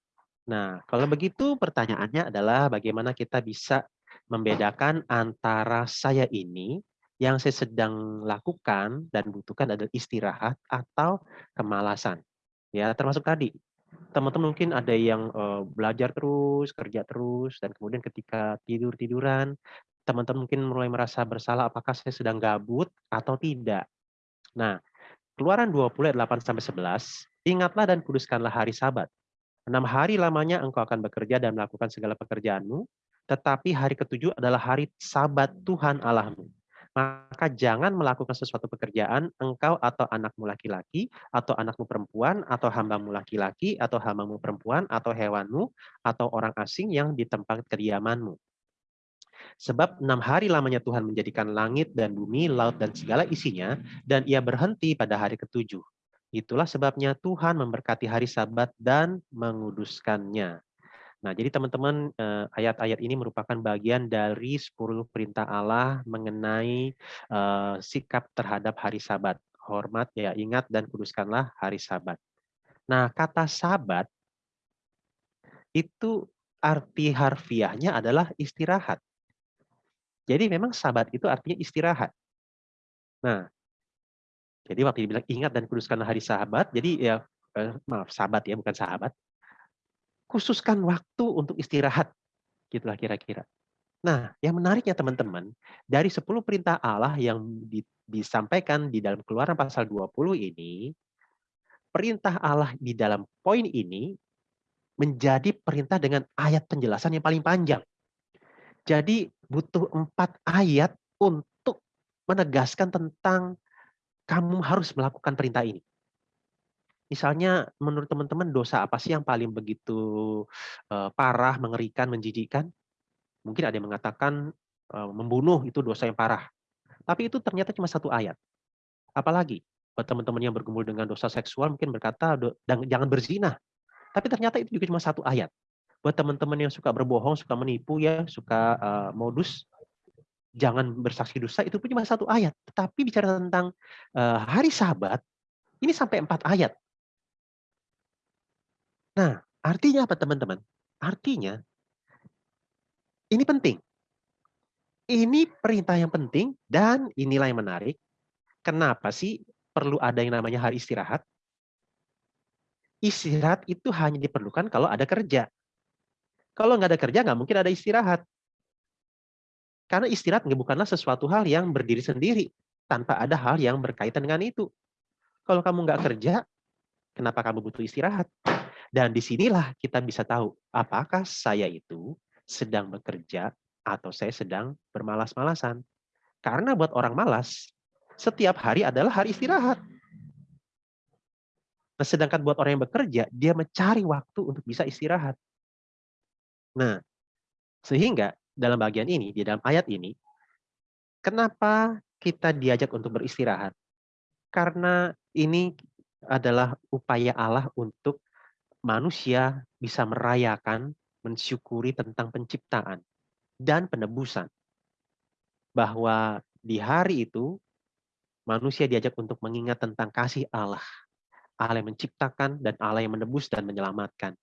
Nah, kalau begitu pertanyaannya adalah bagaimana kita bisa membedakan antara saya ini yang saya sedang lakukan dan butuhkan adalah istirahat atau kemalasan. Ya, termasuk tadi teman-teman mungkin ada yang belajar terus, kerja terus, dan kemudian ketika tidur-tiduran, teman-teman mungkin mulai merasa bersalah apakah saya sedang gabut atau tidak. Nah, Keluaran 20 ayat 8 sampai 11, ingatlah dan kuduskanlah hari Sabat. Enam hari lamanya engkau akan bekerja dan melakukan segala pekerjaanmu, tetapi hari ketujuh adalah hari Sabat Tuhan Allahmu maka jangan melakukan sesuatu pekerjaan engkau atau anakmu laki-laki atau anakmu perempuan atau hambamu laki-laki atau hambamu perempuan atau hewanmu atau orang asing yang di tempat kediamanmu. Sebab enam hari lamanya Tuhan menjadikan langit dan bumi, laut dan segala isinya, dan ia berhenti pada hari ketujuh. Itulah sebabnya Tuhan memberkati hari sabat dan menguduskannya. Nah, jadi teman-teman eh, ayat-ayat ini merupakan bagian dari 10 perintah Allah mengenai uh, sikap terhadap hari Sabat. Hormat ya, ingat dan kuduskanlah hari Sabat. Nah, kata Sabat itu arti harfiahnya adalah istirahat. Jadi memang Sabat itu artinya istirahat. Nah, jadi waktu dibilang ingat dan kuduskanlah hari Sabat, jadi ya eh, maaf Sabat ya bukan sahabat khususkan waktu untuk istirahat. Gitulah kira-kira. Nah, yang menariknya teman-teman, dari 10 perintah Allah yang di, disampaikan di dalam keluaran pasal 20 ini, perintah Allah di dalam poin ini menjadi perintah dengan ayat penjelasan yang paling panjang. Jadi butuh empat ayat untuk menegaskan tentang kamu harus melakukan perintah ini. Misalnya menurut teman-teman dosa apa sih yang paling begitu uh, parah, mengerikan, menjijikkan? Mungkin ada yang mengatakan uh, membunuh itu dosa yang parah. Tapi itu ternyata cuma satu ayat. Apalagi buat teman-teman yang bergumul dengan dosa seksual mungkin berkata jangan berzina. Tapi ternyata itu juga cuma satu ayat. Buat teman-teman yang suka berbohong, suka menipu ya, suka uh, modus jangan bersaksi dosa itu pun cuma satu ayat. Tetapi bicara tentang uh, hari Sabat ini sampai empat ayat. Nah, artinya apa teman-teman? Artinya ini penting. Ini perintah yang penting dan inilah yang menarik. Kenapa sih perlu ada yang namanya hari istirahat? Istirahat itu hanya diperlukan kalau ada kerja. Kalau nggak ada kerja, nggak mungkin ada istirahat. Karena istirahat bukanlah sesuatu hal yang berdiri sendiri, tanpa ada hal yang berkaitan dengan itu. Kalau kamu nggak kerja, kenapa kamu butuh istirahat? Dan di sinilah kita bisa tahu apakah saya itu sedang bekerja atau saya sedang bermalas-malasan. Karena buat orang malas, setiap hari adalah hari istirahat. Nah, sedangkan buat orang yang bekerja, dia mencari waktu untuk bisa istirahat. Nah, sehingga dalam bagian ini, di dalam ayat ini, kenapa kita diajak untuk beristirahat? Karena ini adalah upaya Allah untuk manusia bisa merayakan, mensyukuri tentang penciptaan dan penebusan. Bahwa di hari itu manusia diajak untuk mengingat tentang kasih Allah. Allah yang menciptakan dan Allah yang menebus dan menyelamatkan.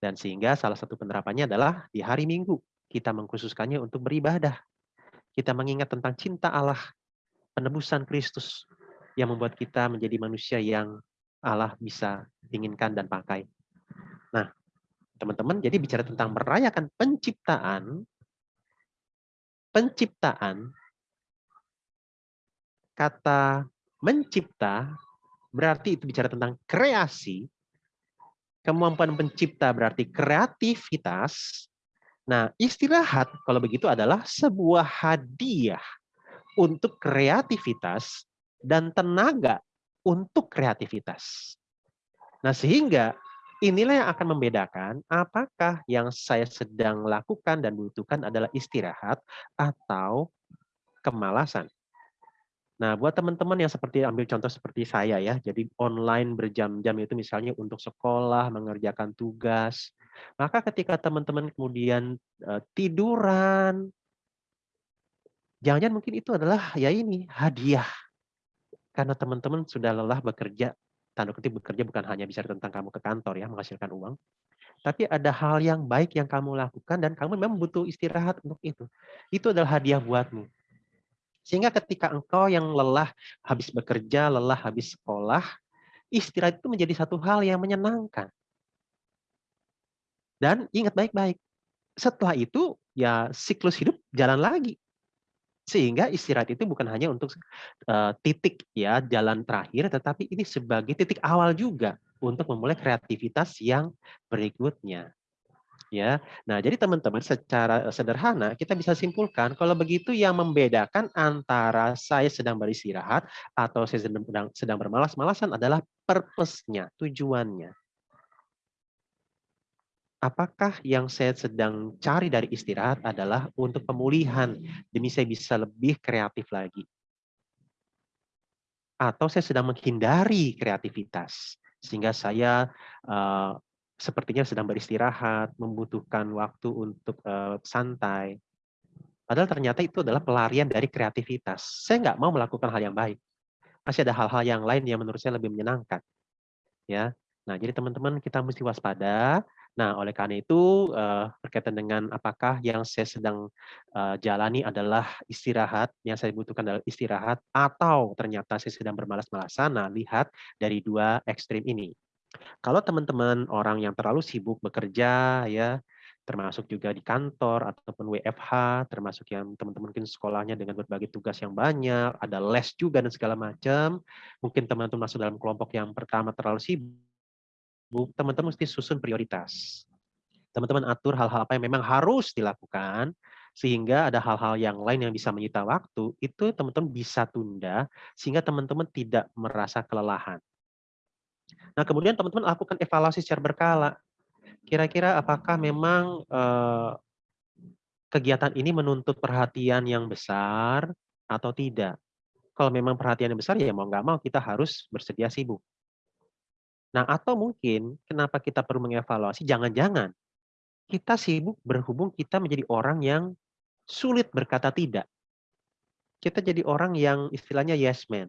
Dan sehingga salah satu penerapannya adalah di hari Minggu kita mengkhususkannya untuk beribadah. Kita mengingat tentang cinta Allah, penebusan Kristus yang membuat kita menjadi manusia yang Allah bisa inginkan dan pakai. Nah, teman-teman, jadi bicara tentang merayakan penciptaan, penciptaan, kata mencipta berarti itu bicara tentang kreasi, kemampuan pencipta berarti kreativitas. Nah, istirahat kalau begitu adalah sebuah hadiah untuk kreativitas dan tenaga untuk kreativitas. Nah, sehingga Inilah yang akan membedakan apakah yang saya sedang lakukan dan butuhkan adalah istirahat atau kemalasan. Nah, buat teman-teman yang seperti ambil contoh seperti saya ya, jadi online berjam-jam itu misalnya untuk sekolah, mengerjakan tugas. Maka ketika teman-teman kemudian uh, tiduran, Jangan-jangan mungkin itu adalah ya ini hadiah. Karena teman-teman sudah lelah bekerja, tanda kutip bekerja bukan hanya bicara tentang kamu ke kantor ya, menghasilkan uang. Tapi ada hal yang baik yang kamu lakukan dan kamu memang butuh istirahat untuk itu. Itu adalah hadiah buatmu. Sehingga ketika engkau yang lelah habis bekerja, lelah habis sekolah, istirahat itu menjadi satu hal yang menyenangkan. Dan ingat baik-baik, setelah itu ya siklus hidup jalan lagi. Sehingga istirahat itu bukan hanya untuk uh, titik ya jalan terakhir, tetapi ini sebagai titik awal juga untuk memulai kreativitas yang berikutnya. Ya, nah jadi teman-teman secara sederhana kita bisa simpulkan kalau begitu yang membedakan antara saya sedang beristirahat atau saya sedang sedang bermalas-malasan adalah purpose-nya, tujuannya apakah yang saya sedang cari dari istirahat adalah untuk pemulihan demi saya bisa lebih kreatif lagi? Atau saya sedang menghindari kreativitas sehingga saya uh, sepertinya sedang beristirahat, membutuhkan waktu untuk uh, santai. Padahal ternyata itu adalah pelarian dari kreativitas. Saya nggak mau melakukan hal yang baik. Masih ada hal-hal yang lain yang menurut saya lebih menyenangkan. Ya, Nah, jadi teman-teman kita mesti waspada Nah, oleh karena itu uh, berkaitan dengan apakah yang saya sedang uh, jalani adalah istirahat, yang saya butuhkan adalah istirahat, atau ternyata saya sedang bermalas-malasan. Nah, lihat dari dua ekstrim ini. Kalau teman-teman orang yang terlalu sibuk bekerja, ya, termasuk juga di kantor ataupun WFH, termasuk yang teman-teman mungkin sekolahnya dengan berbagai tugas yang banyak, ada les juga dan segala macam. Mungkin teman-teman masuk dalam kelompok yang pertama terlalu sibuk teman-teman mesti susun prioritas. Teman-teman atur hal-hal apa yang memang harus dilakukan, sehingga ada hal-hal yang lain yang bisa menyita waktu, itu teman-teman bisa tunda, sehingga teman-teman tidak merasa kelelahan. Nah, kemudian teman-teman lakukan evaluasi secara berkala. Kira-kira apakah memang eh, kegiatan ini menuntut perhatian yang besar atau tidak? Kalau memang perhatian yang besar, ya mau nggak mau kita harus bersedia sibuk. Nah, atau mungkin kenapa kita perlu mengevaluasi, jangan-jangan kita sibuk berhubung kita menjadi orang yang sulit berkata tidak. Kita jadi orang yang istilahnya yes man.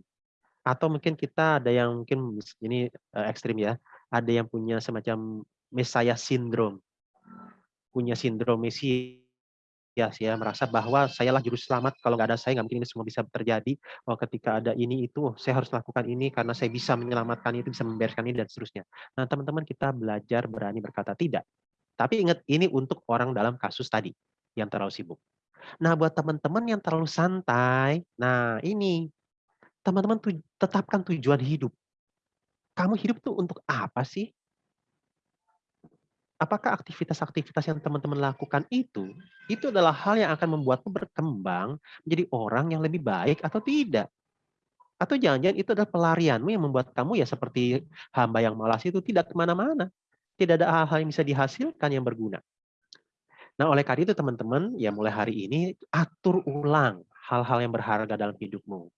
Atau mungkin kita ada yang mungkin ini uh, ekstrim ya, ada yang punya semacam Messiah syndrome. Punya sindrom Mesias ya merasa bahwa sayalah juru selamat kalau nggak ada saya nggak mungkin ini semua bisa terjadi. Oh ketika ada ini itu oh, saya harus lakukan ini karena saya bisa menyelamatkan itu bisa membereskan ini dan seterusnya. Nah teman-teman kita belajar berani berkata tidak. Tapi ingat ini untuk orang dalam kasus tadi yang terlalu sibuk. Nah buat teman-teman yang terlalu santai nah ini teman-teman tuj tetapkan tujuan hidup kamu hidup tuh untuk apa sih apakah aktivitas-aktivitas yang teman-teman lakukan itu, itu adalah hal yang akan membuatmu berkembang menjadi orang yang lebih baik atau tidak? Atau jangan-jangan itu adalah pelarianmu yang membuat kamu ya seperti hamba yang malas itu tidak ke mana-mana. Tidak ada hal-hal yang bisa dihasilkan yang berguna. Nah oleh karena itu teman-teman, ya mulai hari ini atur ulang hal-hal yang berharga dalam hidupmu.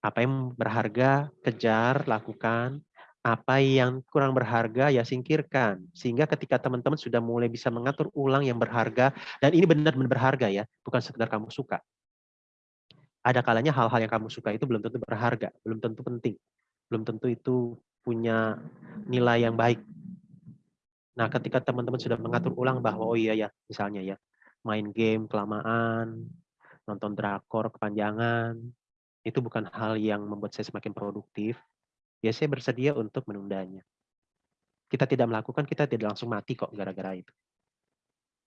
Apa yang berharga, kejar, lakukan apa yang kurang berharga ya singkirkan. Sehingga ketika teman-teman sudah mulai bisa mengatur ulang yang berharga, dan ini benar-benar berharga ya, bukan sekedar kamu suka. Ada kalanya hal-hal yang kamu suka itu belum tentu berharga, belum tentu penting, belum tentu itu punya nilai yang baik. Nah, ketika teman-teman sudah mengatur ulang bahwa oh iya ya, misalnya ya, main game kelamaan, nonton drakor kepanjangan, itu bukan hal yang membuat saya semakin produktif, ya saya bersedia untuk menundanya. Kita tidak melakukan, kita tidak langsung mati kok gara-gara itu.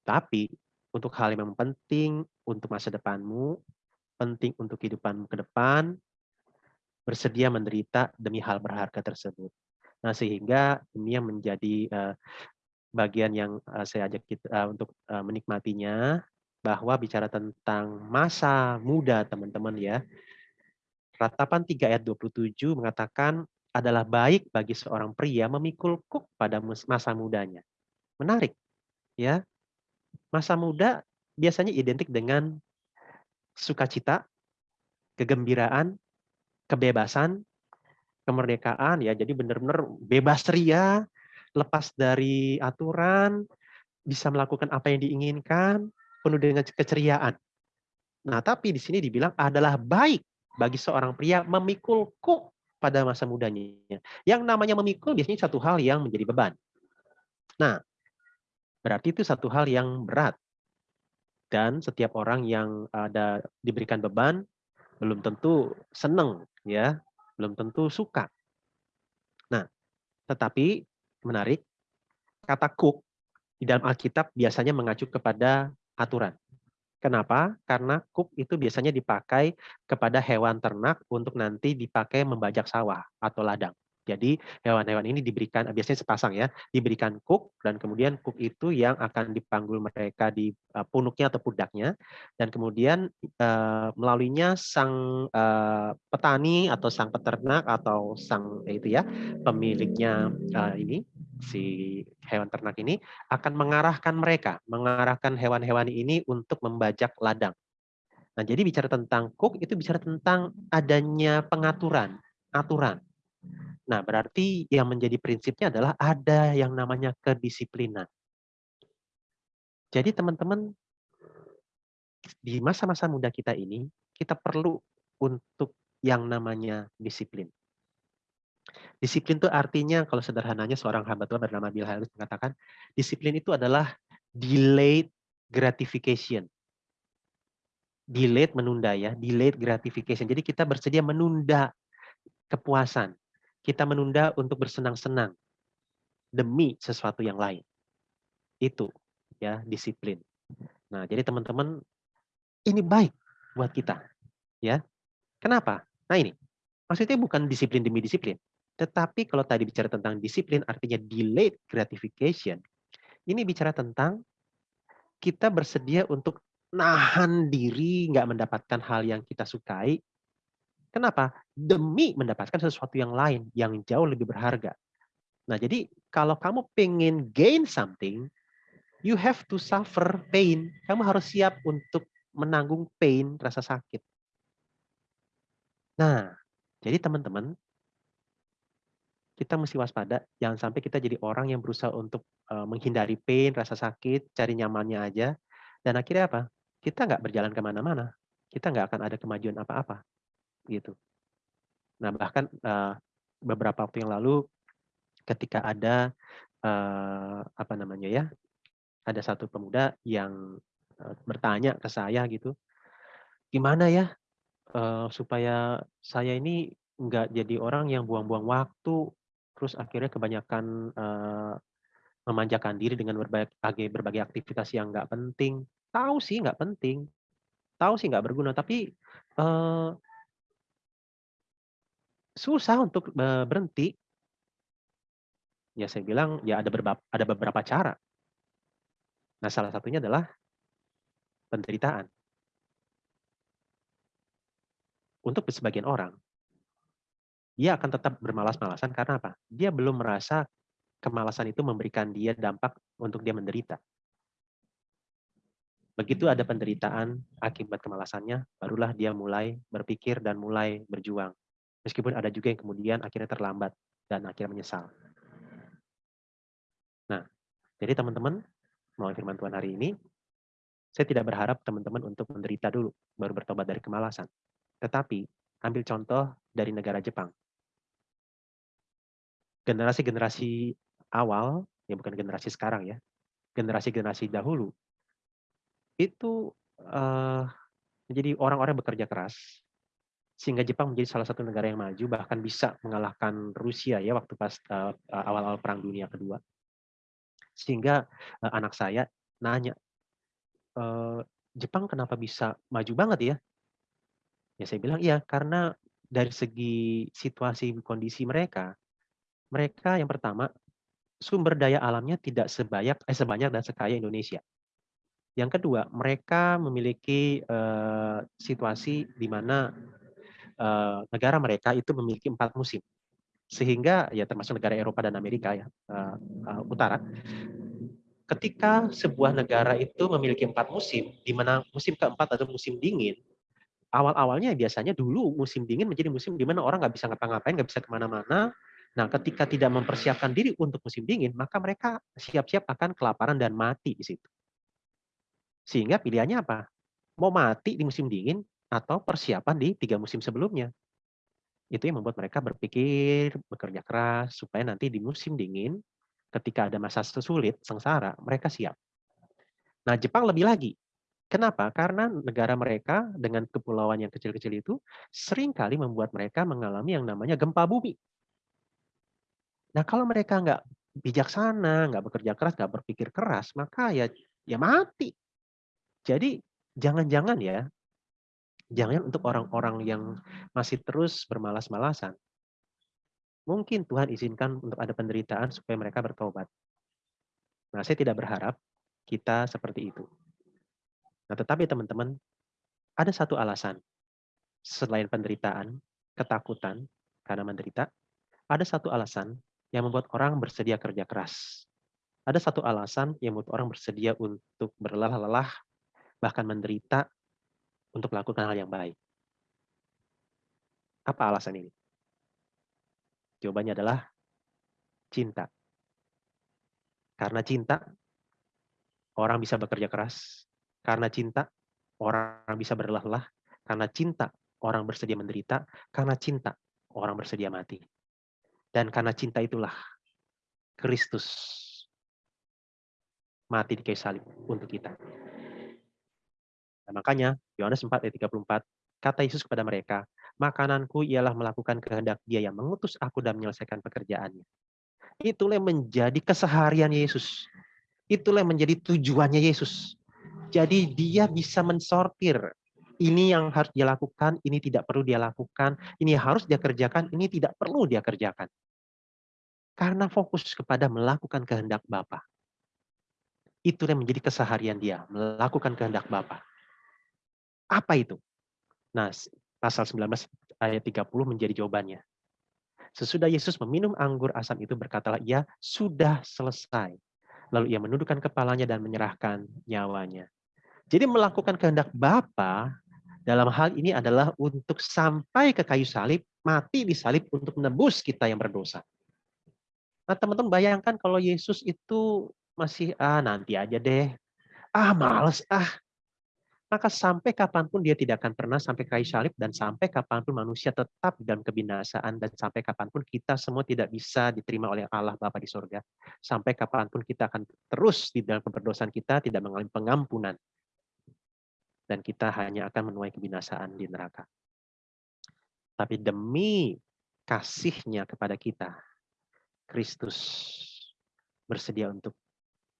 Tapi untuk hal yang penting untuk masa depanmu, penting untuk kehidupanmu ke depan, bersedia menderita demi hal berharga tersebut. Nah, sehingga ini yang menjadi uh, bagian yang uh, saya ajak kita uh, untuk uh, menikmatinya bahwa bicara tentang masa muda teman-teman ya. Ratapan 3 ayat 27 mengatakan adalah baik bagi seorang pria memikul kuk pada masa mudanya. Menarik, ya. Masa muda biasanya identik dengan sukacita, kegembiraan, kebebasan, kemerdekaan ya. Jadi benar-benar bebas ria, lepas dari aturan, bisa melakukan apa yang diinginkan, penuh dengan keceriaan. Nah, tapi di sini dibilang adalah baik bagi seorang pria memikul kuk pada masa mudanya. Yang namanya memikul biasanya satu hal yang menjadi beban. Nah, berarti itu satu hal yang berat. Dan setiap orang yang ada diberikan beban belum tentu senang ya, belum tentu suka. Nah, tetapi menarik kata kuk di dalam Alkitab biasanya mengacu kepada aturan. Kenapa? Karena kuk itu biasanya dipakai kepada hewan ternak untuk nanti dipakai membajak sawah atau ladang. Jadi hewan-hewan ini diberikan biasanya sepasang ya, diberikan kuk dan kemudian kuk itu yang akan dipanggul mereka di uh, punuknya atau pundaknya dan kemudian uh, melaluinya sang uh, petani atau sang peternak atau sang itu ya pemiliknya uh, ini si hewan ternak ini akan mengarahkan mereka, mengarahkan hewan-hewan ini untuk membajak ladang. Nah, jadi bicara tentang kuk itu bicara tentang adanya pengaturan, aturan Nah, berarti yang menjadi prinsipnya adalah ada yang namanya kedisiplinan. Jadi teman-teman, di masa-masa muda kita ini, kita perlu untuk yang namanya disiplin. Disiplin itu artinya, kalau sederhananya seorang hamba Tuhan bernama Bill Harris mengatakan, disiplin itu adalah delayed gratification. Delayed menunda ya, delayed gratification. Jadi kita bersedia menunda kepuasan kita menunda untuk bersenang-senang demi sesuatu yang lain. Itu ya disiplin. Nah, jadi teman-teman ini baik buat kita. Ya. Kenapa? Nah, ini. Maksudnya bukan disiplin demi disiplin. Tetapi kalau tadi bicara tentang disiplin artinya delayed gratification. Ini bicara tentang kita bersedia untuk nahan diri nggak mendapatkan hal yang kita sukai Kenapa? Demi mendapatkan sesuatu yang lain yang jauh lebih berharga. Nah, jadi kalau kamu pengen gain something, you have to suffer pain. Kamu harus siap untuk menanggung pain, rasa sakit. Nah, jadi teman-teman, kita mesti waspada, jangan sampai kita jadi orang yang berusaha untuk uh, menghindari pain, rasa sakit, cari nyamannya aja, dan akhirnya apa? Kita nggak berjalan ke mana-mana, kita nggak akan ada kemajuan apa-apa gitu. Nah bahkan uh, beberapa waktu yang lalu ketika ada uh, apa namanya ya, ada satu pemuda yang uh, bertanya ke saya gitu, gimana ya uh, supaya saya ini nggak jadi orang yang buang-buang waktu, terus akhirnya kebanyakan uh, memanjakan diri dengan berbagai berbagai aktivitas yang nggak penting. Tahu sih nggak penting, tahu sih nggak berguna, tapi uh, Susah untuk, berhenti. Ya saya bilang, ya ada beberapa ada beberapa cara. Nah salah satunya adalah penderitaan. Untuk sebagian orang, dia akan tetap bermalas-malasan karena apa? Dia belum merasa kemalasan itu memberikan dia dampak untuk dia menderita. Begitu ada penderitaan akibat kemalasannya, barulah dia mulai berpikir dan mulai berjuang. Meskipun ada juga yang kemudian akhirnya terlambat dan akhirnya menyesal. Nah, jadi teman-teman, melalui firman Tuhan hari ini, saya tidak berharap teman-teman untuk menderita dulu, baru bertobat dari kemalasan. Tetapi, ambil contoh dari negara Jepang. Generasi-generasi awal, ya bukan generasi sekarang ya, generasi-generasi dahulu, itu uh, menjadi orang-orang bekerja keras, sehingga Jepang menjadi salah satu negara yang maju bahkan bisa mengalahkan Rusia ya waktu pas uh, awal-awal perang dunia kedua. Sehingga uh, anak saya nanya e, Jepang kenapa bisa maju banget ya? Ya saya bilang iya karena dari segi situasi kondisi mereka mereka yang pertama sumber daya alamnya tidak sebanyak eh, sebanyak dan sekaya Indonesia. Yang kedua mereka memiliki uh, situasi di mana uh, negara mereka itu memiliki empat musim. Sehingga ya termasuk negara Eropa dan Amerika ya uh, uh, utara. Ketika sebuah negara itu memiliki empat musim di mana musim keempat atau musim dingin awal-awalnya biasanya dulu musim dingin menjadi musim di mana orang nggak bisa ngapa-ngapain nggak bisa ke mana-mana nah ketika tidak mempersiapkan diri untuk musim dingin maka mereka siap-siap akan kelaparan dan mati di situ sehingga pilihannya apa Mau mati di musim dingin atau persiapan di tiga musim sebelumnya. Itu yang membuat mereka berpikir, bekerja keras, supaya nanti di musim dingin, ketika ada masa sulit, sengsara, mereka siap. Nah, Jepang lebih lagi. Kenapa? Karena negara mereka dengan kepulauan yang kecil-kecil itu sering kali membuat mereka mengalami yang namanya gempa bumi. Nah, kalau mereka nggak bijaksana, nggak bekerja keras, nggak berpikir keras, maka ya ya mati. Jadi jangan-jangan ya Jangan untuk orang-orang yang masih terus bermalas-malasan. Mungkin Tuhan izinkan untuk ada penderitaan supaya mereka bertobat. Nah, saya tidak berharap kita seperti itu. Nah, tetapi teman-teman, ada satu alasan. Selain penderitaan, ketakutan karena menderita, ada satu alasan yang membuat orang bersedia kerja keras. Ada satu alasan yang membuat orang bersedia untuk berlelah-lelah, bahkan menderita untuk melakukan hal yang baik. Apa alasan ini? Jawabannya adalah cinta. Karena cinta, orang bisa bekerja keras. Karena cinta, orang bisa berlelah-lelah. Karena cinta, orang bersedia menderita. Karena cinta, orang bersedia mati. Dan karena cinta itulah Kristus mati di kayu salib untuk kita. Nah, makanya Yohanes 4 ayat 34, kata Yesus kepada mereka, makananku ialah melakukan kehendak dia yang mengutus aku dan menyelesaikan pekerjaannya. Itulah yang menjadi keseharian Yesus. Itulah yang menjadi tujuannya Yesus. Jadi dia bisa mensortir ini yang harus dia lakukan, ini tidak perlu dia lakukan, ini harus dia kerjakan, ini tidak perlu dia kerjakan. Karena fokus kepada melakukan kehendak Bapa. Itu yang menjadi keseharian dia, melakukan kehendak Bapa. Apa itu? Nah, pasal 19 ayat 30 menjadi jawabannya. Sesudah Yesus meminum anggur asam itu berkatalah ia sudah selesai. Lalu ia menundukkan kepalanya dan menyerahkan nyawanya. Jadi melakukan kehendak Bapa dalam hal ini adalah untuk sampai ke kayu salib, mati di salib untuk menebus kita yang berdosa. Nah teman-teman bayangkan kalau Yesus itu masih, ah nanti aja deh, ah males, ah maka sampai kapan pun dia tidak akan pernah sampai kayu salib dan sampai kapan pun manusia tetap dalam kebinasaan dan sampai kapan pun kita semua tidak bisa diterima oleh Allah Bapa di surga. Sampai kapan pun kita akan terus di dalam keberdosaan kita tidak mengalami pengampunan. Dan kita hanya akan menuai kebinasaan di neraka. Tapi demi kasihnya kepada kita, Kristus bersedia untuk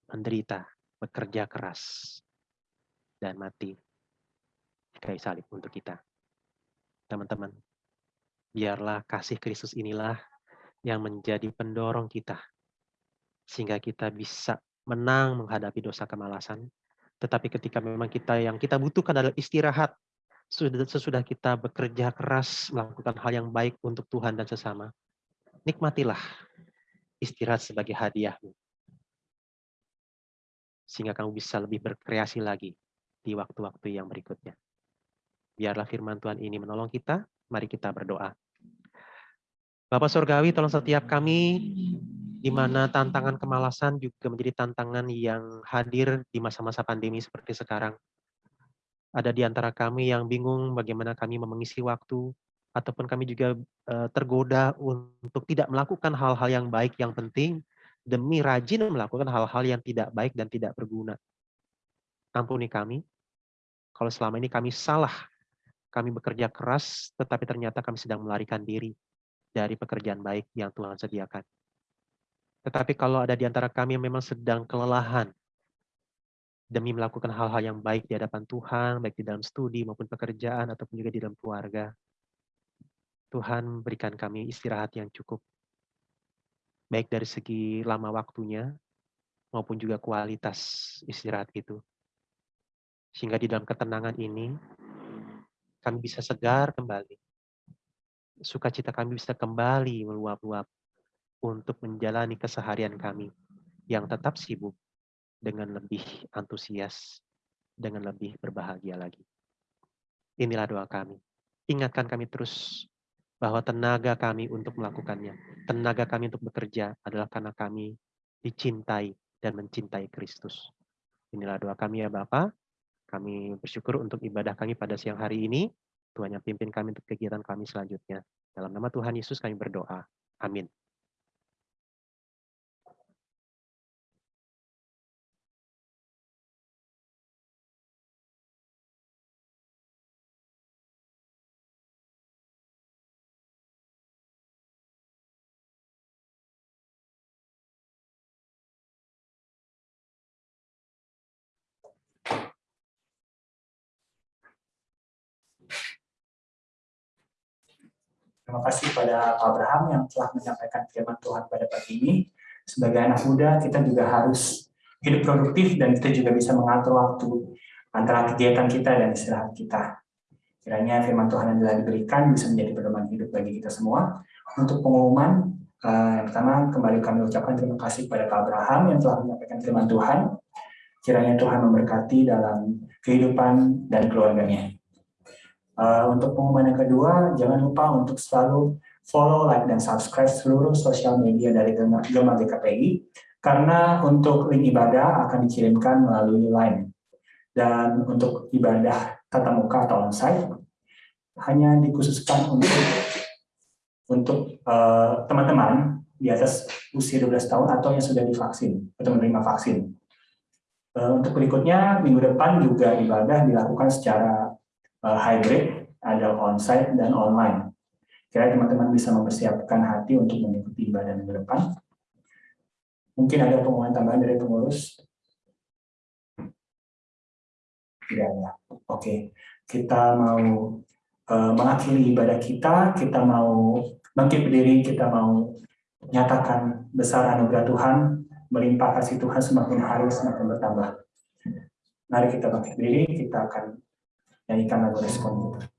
menderita, bekerja keras, dan mati di kayu salib untuk kita. Teman-teman, biarlah kasih Kristus inilah yang menjadi pendorong kita sehingga kita bisa menang menghadapi dosa kemalasan. Tetapi ketika memang kita yang kita butuhkan adalah istirahat, sesudah kita bekerja keras melakukan hal yang baik untuk Tuhan dan sesama, nikmatilah istirahat sebagai hadiahmu. Sehingga kamu bisa lebih berkreasi lagi di waktu-waktu yang berikutnya. Biarlah firman Tuhan ini menolong kita. Mari kita berdoa. Bapak Surgawi, tolong setiap kami di mana tantangan kemalasan juga menjadi tantangan yang hadir di masa-masa pandemi seperti sekarang. Ada di antara kami yang bingung bagaimana kami mengisi waktu, ataupun kami juga eh, tergoda untuk tidak melakukan hal-hal yang baik yang penting demi rajin melakukan hal-hal yang tidak baik dan tidak berguna. Ampuni kami, kalau selama ini kami salah, kami bekerja keras, tetapi ternyata kami sedang melarikan diri dari pekerjaan baik yang Tuhan sediakan. Tetapi kalau ada di antara kami yang memang sedang kelelahan, demi melakukan hal-hal yang baik di hadapan Tuhan, baik di dalam studi maupun pekerjaan, ataupun juga di dalam keluarga, Tuhan berikan kami istirahat yang cukup. Baik dari segi lama waktunya, maupun juga kualitas istirahat itu. Sehingga di dalam ketenangan ini, kami bisa segar kembali. Sukacita kami bisa kembali meluap-luap untuk menjalani keseharian kami yang tetap sibuk dengan lebih antusias, dengan lebih berbahagia lagi. Inilah doa kami. Ingatkan kami terus bahwa tenaga kami untuk melakukannya, tenaga kami untuk bekerja adalah karena kami dicintai dan mencintai Kristus. Inilah doa kami ya Bapak. Kami bersyukur untuk ibadah kami pada siang hari ini. Tuhan yang pimpin kami untuk kegiatan kami selanjutnya. Dalam nama Tuhan Yesus kami berdoa. Amin.
Terima kasih kepada Abraham yang telah menyampaikan firman Tuhan pada pagi ini. Sebagai anak muda, kita juga harus hidup produktif dan kita juga bisa mengatur waktu antara kegiatan kita dan istirahat kita. Kiranya firman Tuhan yang telah diberikan bisa menjadi pedoman hidup bagi kita semua. Untuk pengumuman, eh, yang pertama kembali kami ucapkan terima kasih kepada Pak Abraham yang telah menyampaikan firman Tuhan. Kiranya Tuhan memberkati dalam kehidupan dan keluarganya. Uh, untuk pengumuman yang kedua, jangan lupa untuk selalu follow, like, dan subscribe seluruh sosial media dari Gema GKPI, karena untuk link ibadah akan dikirimkan melalui line. Dan untuk ibadah tatap muka atau onsite, hanya dikhususkan untuk untuk eh, teman-teman uh, di atas usia 12 tahun atau yang sudah divaksin atau menerima vaksin. Uh, untuk berikutnya, minggu depan juga ibadah dilakukan secara hybrid, ada onsite dan online. Kira teman-teman bisa mempersiapkan hati untuk mengikuti ibadah minggu depan. Mungkin ada pengumuman tambahan dari pengurus? Tidak ada. Oke, kita mau uh, mengakhiri ibadah kita, kita mau bangkit berdiri, kita mau nyatakan besar anugerah Tuhan, melimpah kasih Tuhan semakin hari semakin bertambah. Mari kita bangkit berdiri, kita akan nyanyikan lagu respon kita.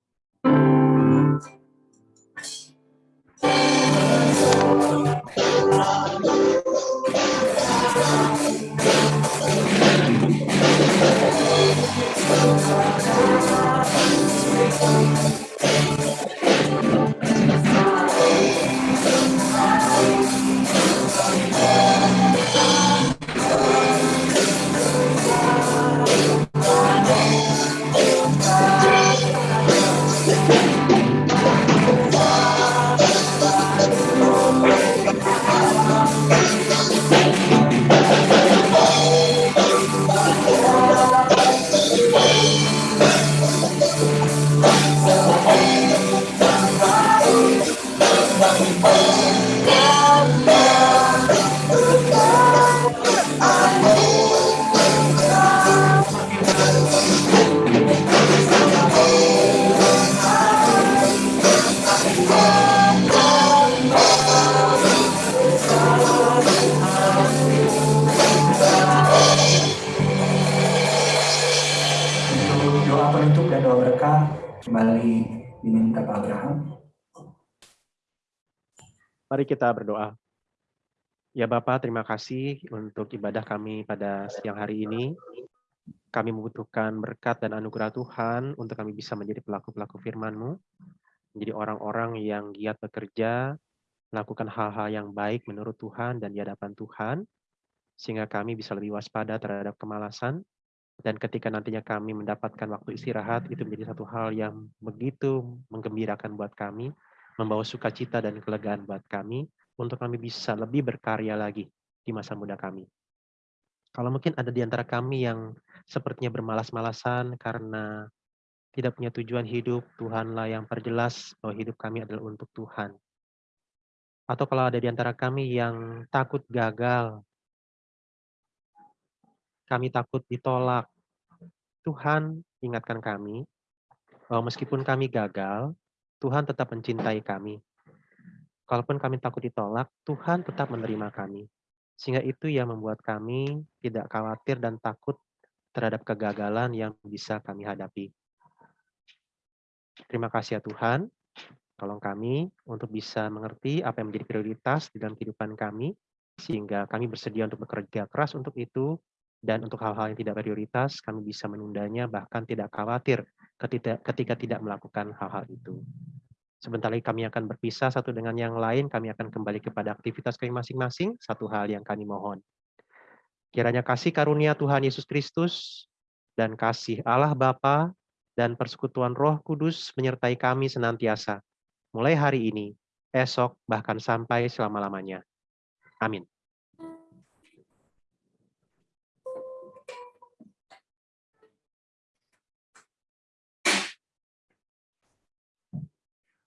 Kita berdoa. Ya Bapak, terima kasih untuk ibadah kami pada siang hari ini. Kami membutuhkan berkat dan anugerah Tuhan untuk kami bisa menjadi pelaku-pelaku firman-Mu, menjadi orang-orang yang giat bekerja, melakukan hal-hal yang baik menurut Tuhan dan di hadapan Tuhan, sehingga kami bisa lebih waspada terhadap kemalasan, dan ketika nantinya kami mendapatkan waktu istirahat, itu menjadi satu hal yang begitu menggembirakan buat kami, membawa sukacita dan kelegaan buat kami untuk kami bisa lebih berkarya lagi di masa muda kami. Kalau mungkin ada di antara kami yang sepertinya bermalas-malasan karena tidak punya tujuan hidup, Tuhanlah yang perjelas bahwa hidup kami adalah untuk Tuhan. Atau kalau ada di antara kami yang takut gagal, kami takut ditolak, Tuhan ingatkan kami bahwa meskipun kami gagal, Tuhan tetap mencintai kami. Kalaupun kami takut ditolak, Tuhan tetap menerima kami. Sehingga itu yang membuat kami tidak khawatir dan takut terhadap kegagalan yang bisa kami hadapi. Terima kasih ya Tuhan, tolong kami untuk bisa mengerti apa yang menjadi prioritas di dalam kehidupan kami, sehingga kami bersedia untuk bekerja keras untuk itu, dan untuk hal-hal yang tidak prioritas, kami bisa menundanya, bahkan tidak khawatir ketika, ketika tidak melakukan hal-hal itu. Sebentar lagi kami akan berpisah satu dengan yang lain, kami akan kembali kepada aktivitas kami masing-masing, satu hal yang kami mohon. Kiranya kasih karunia Tuhan Yesus Kristus, dan kasih Allah Bapa dan persekutuan Roh Kudus menyertai kami senantiasa, mulai hari ini, esok, bahkan sampai selama-lamanya. Amin.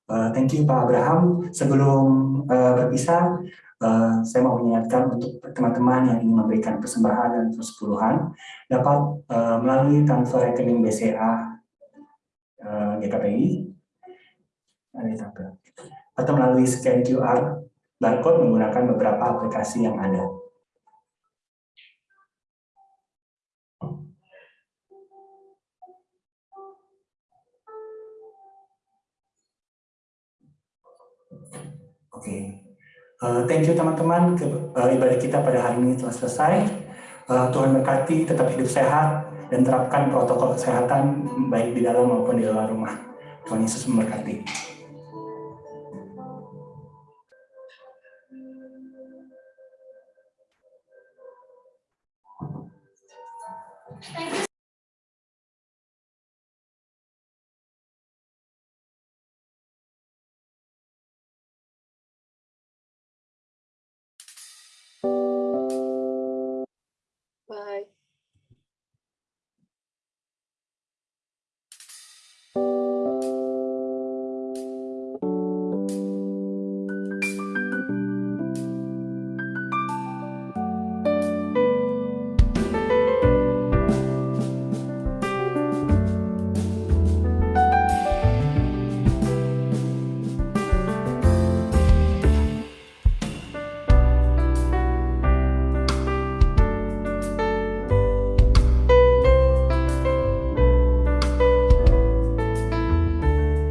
Uh, thank you Pak Abraham. Sebelum uh, berpisah, uh, saya mau mengingatkan untuk teman-teman yang ingin memberikan persembahan dan persepuluhan dapat uh, melalui transfer rekening BCA uh, GKPI atau melalui scan QR barcode menggunakan beberapa aplikasi yang ada. Okay. uh, thank you teman-teman. Uh, ibadah kita pada hari ini telah selesai. Uh, Tuhan berkati, tetap hidup sehat, dan terapkan protokol kesehatan baik di dalam maupun di luar rumah. Tuhan Yesus memberkati.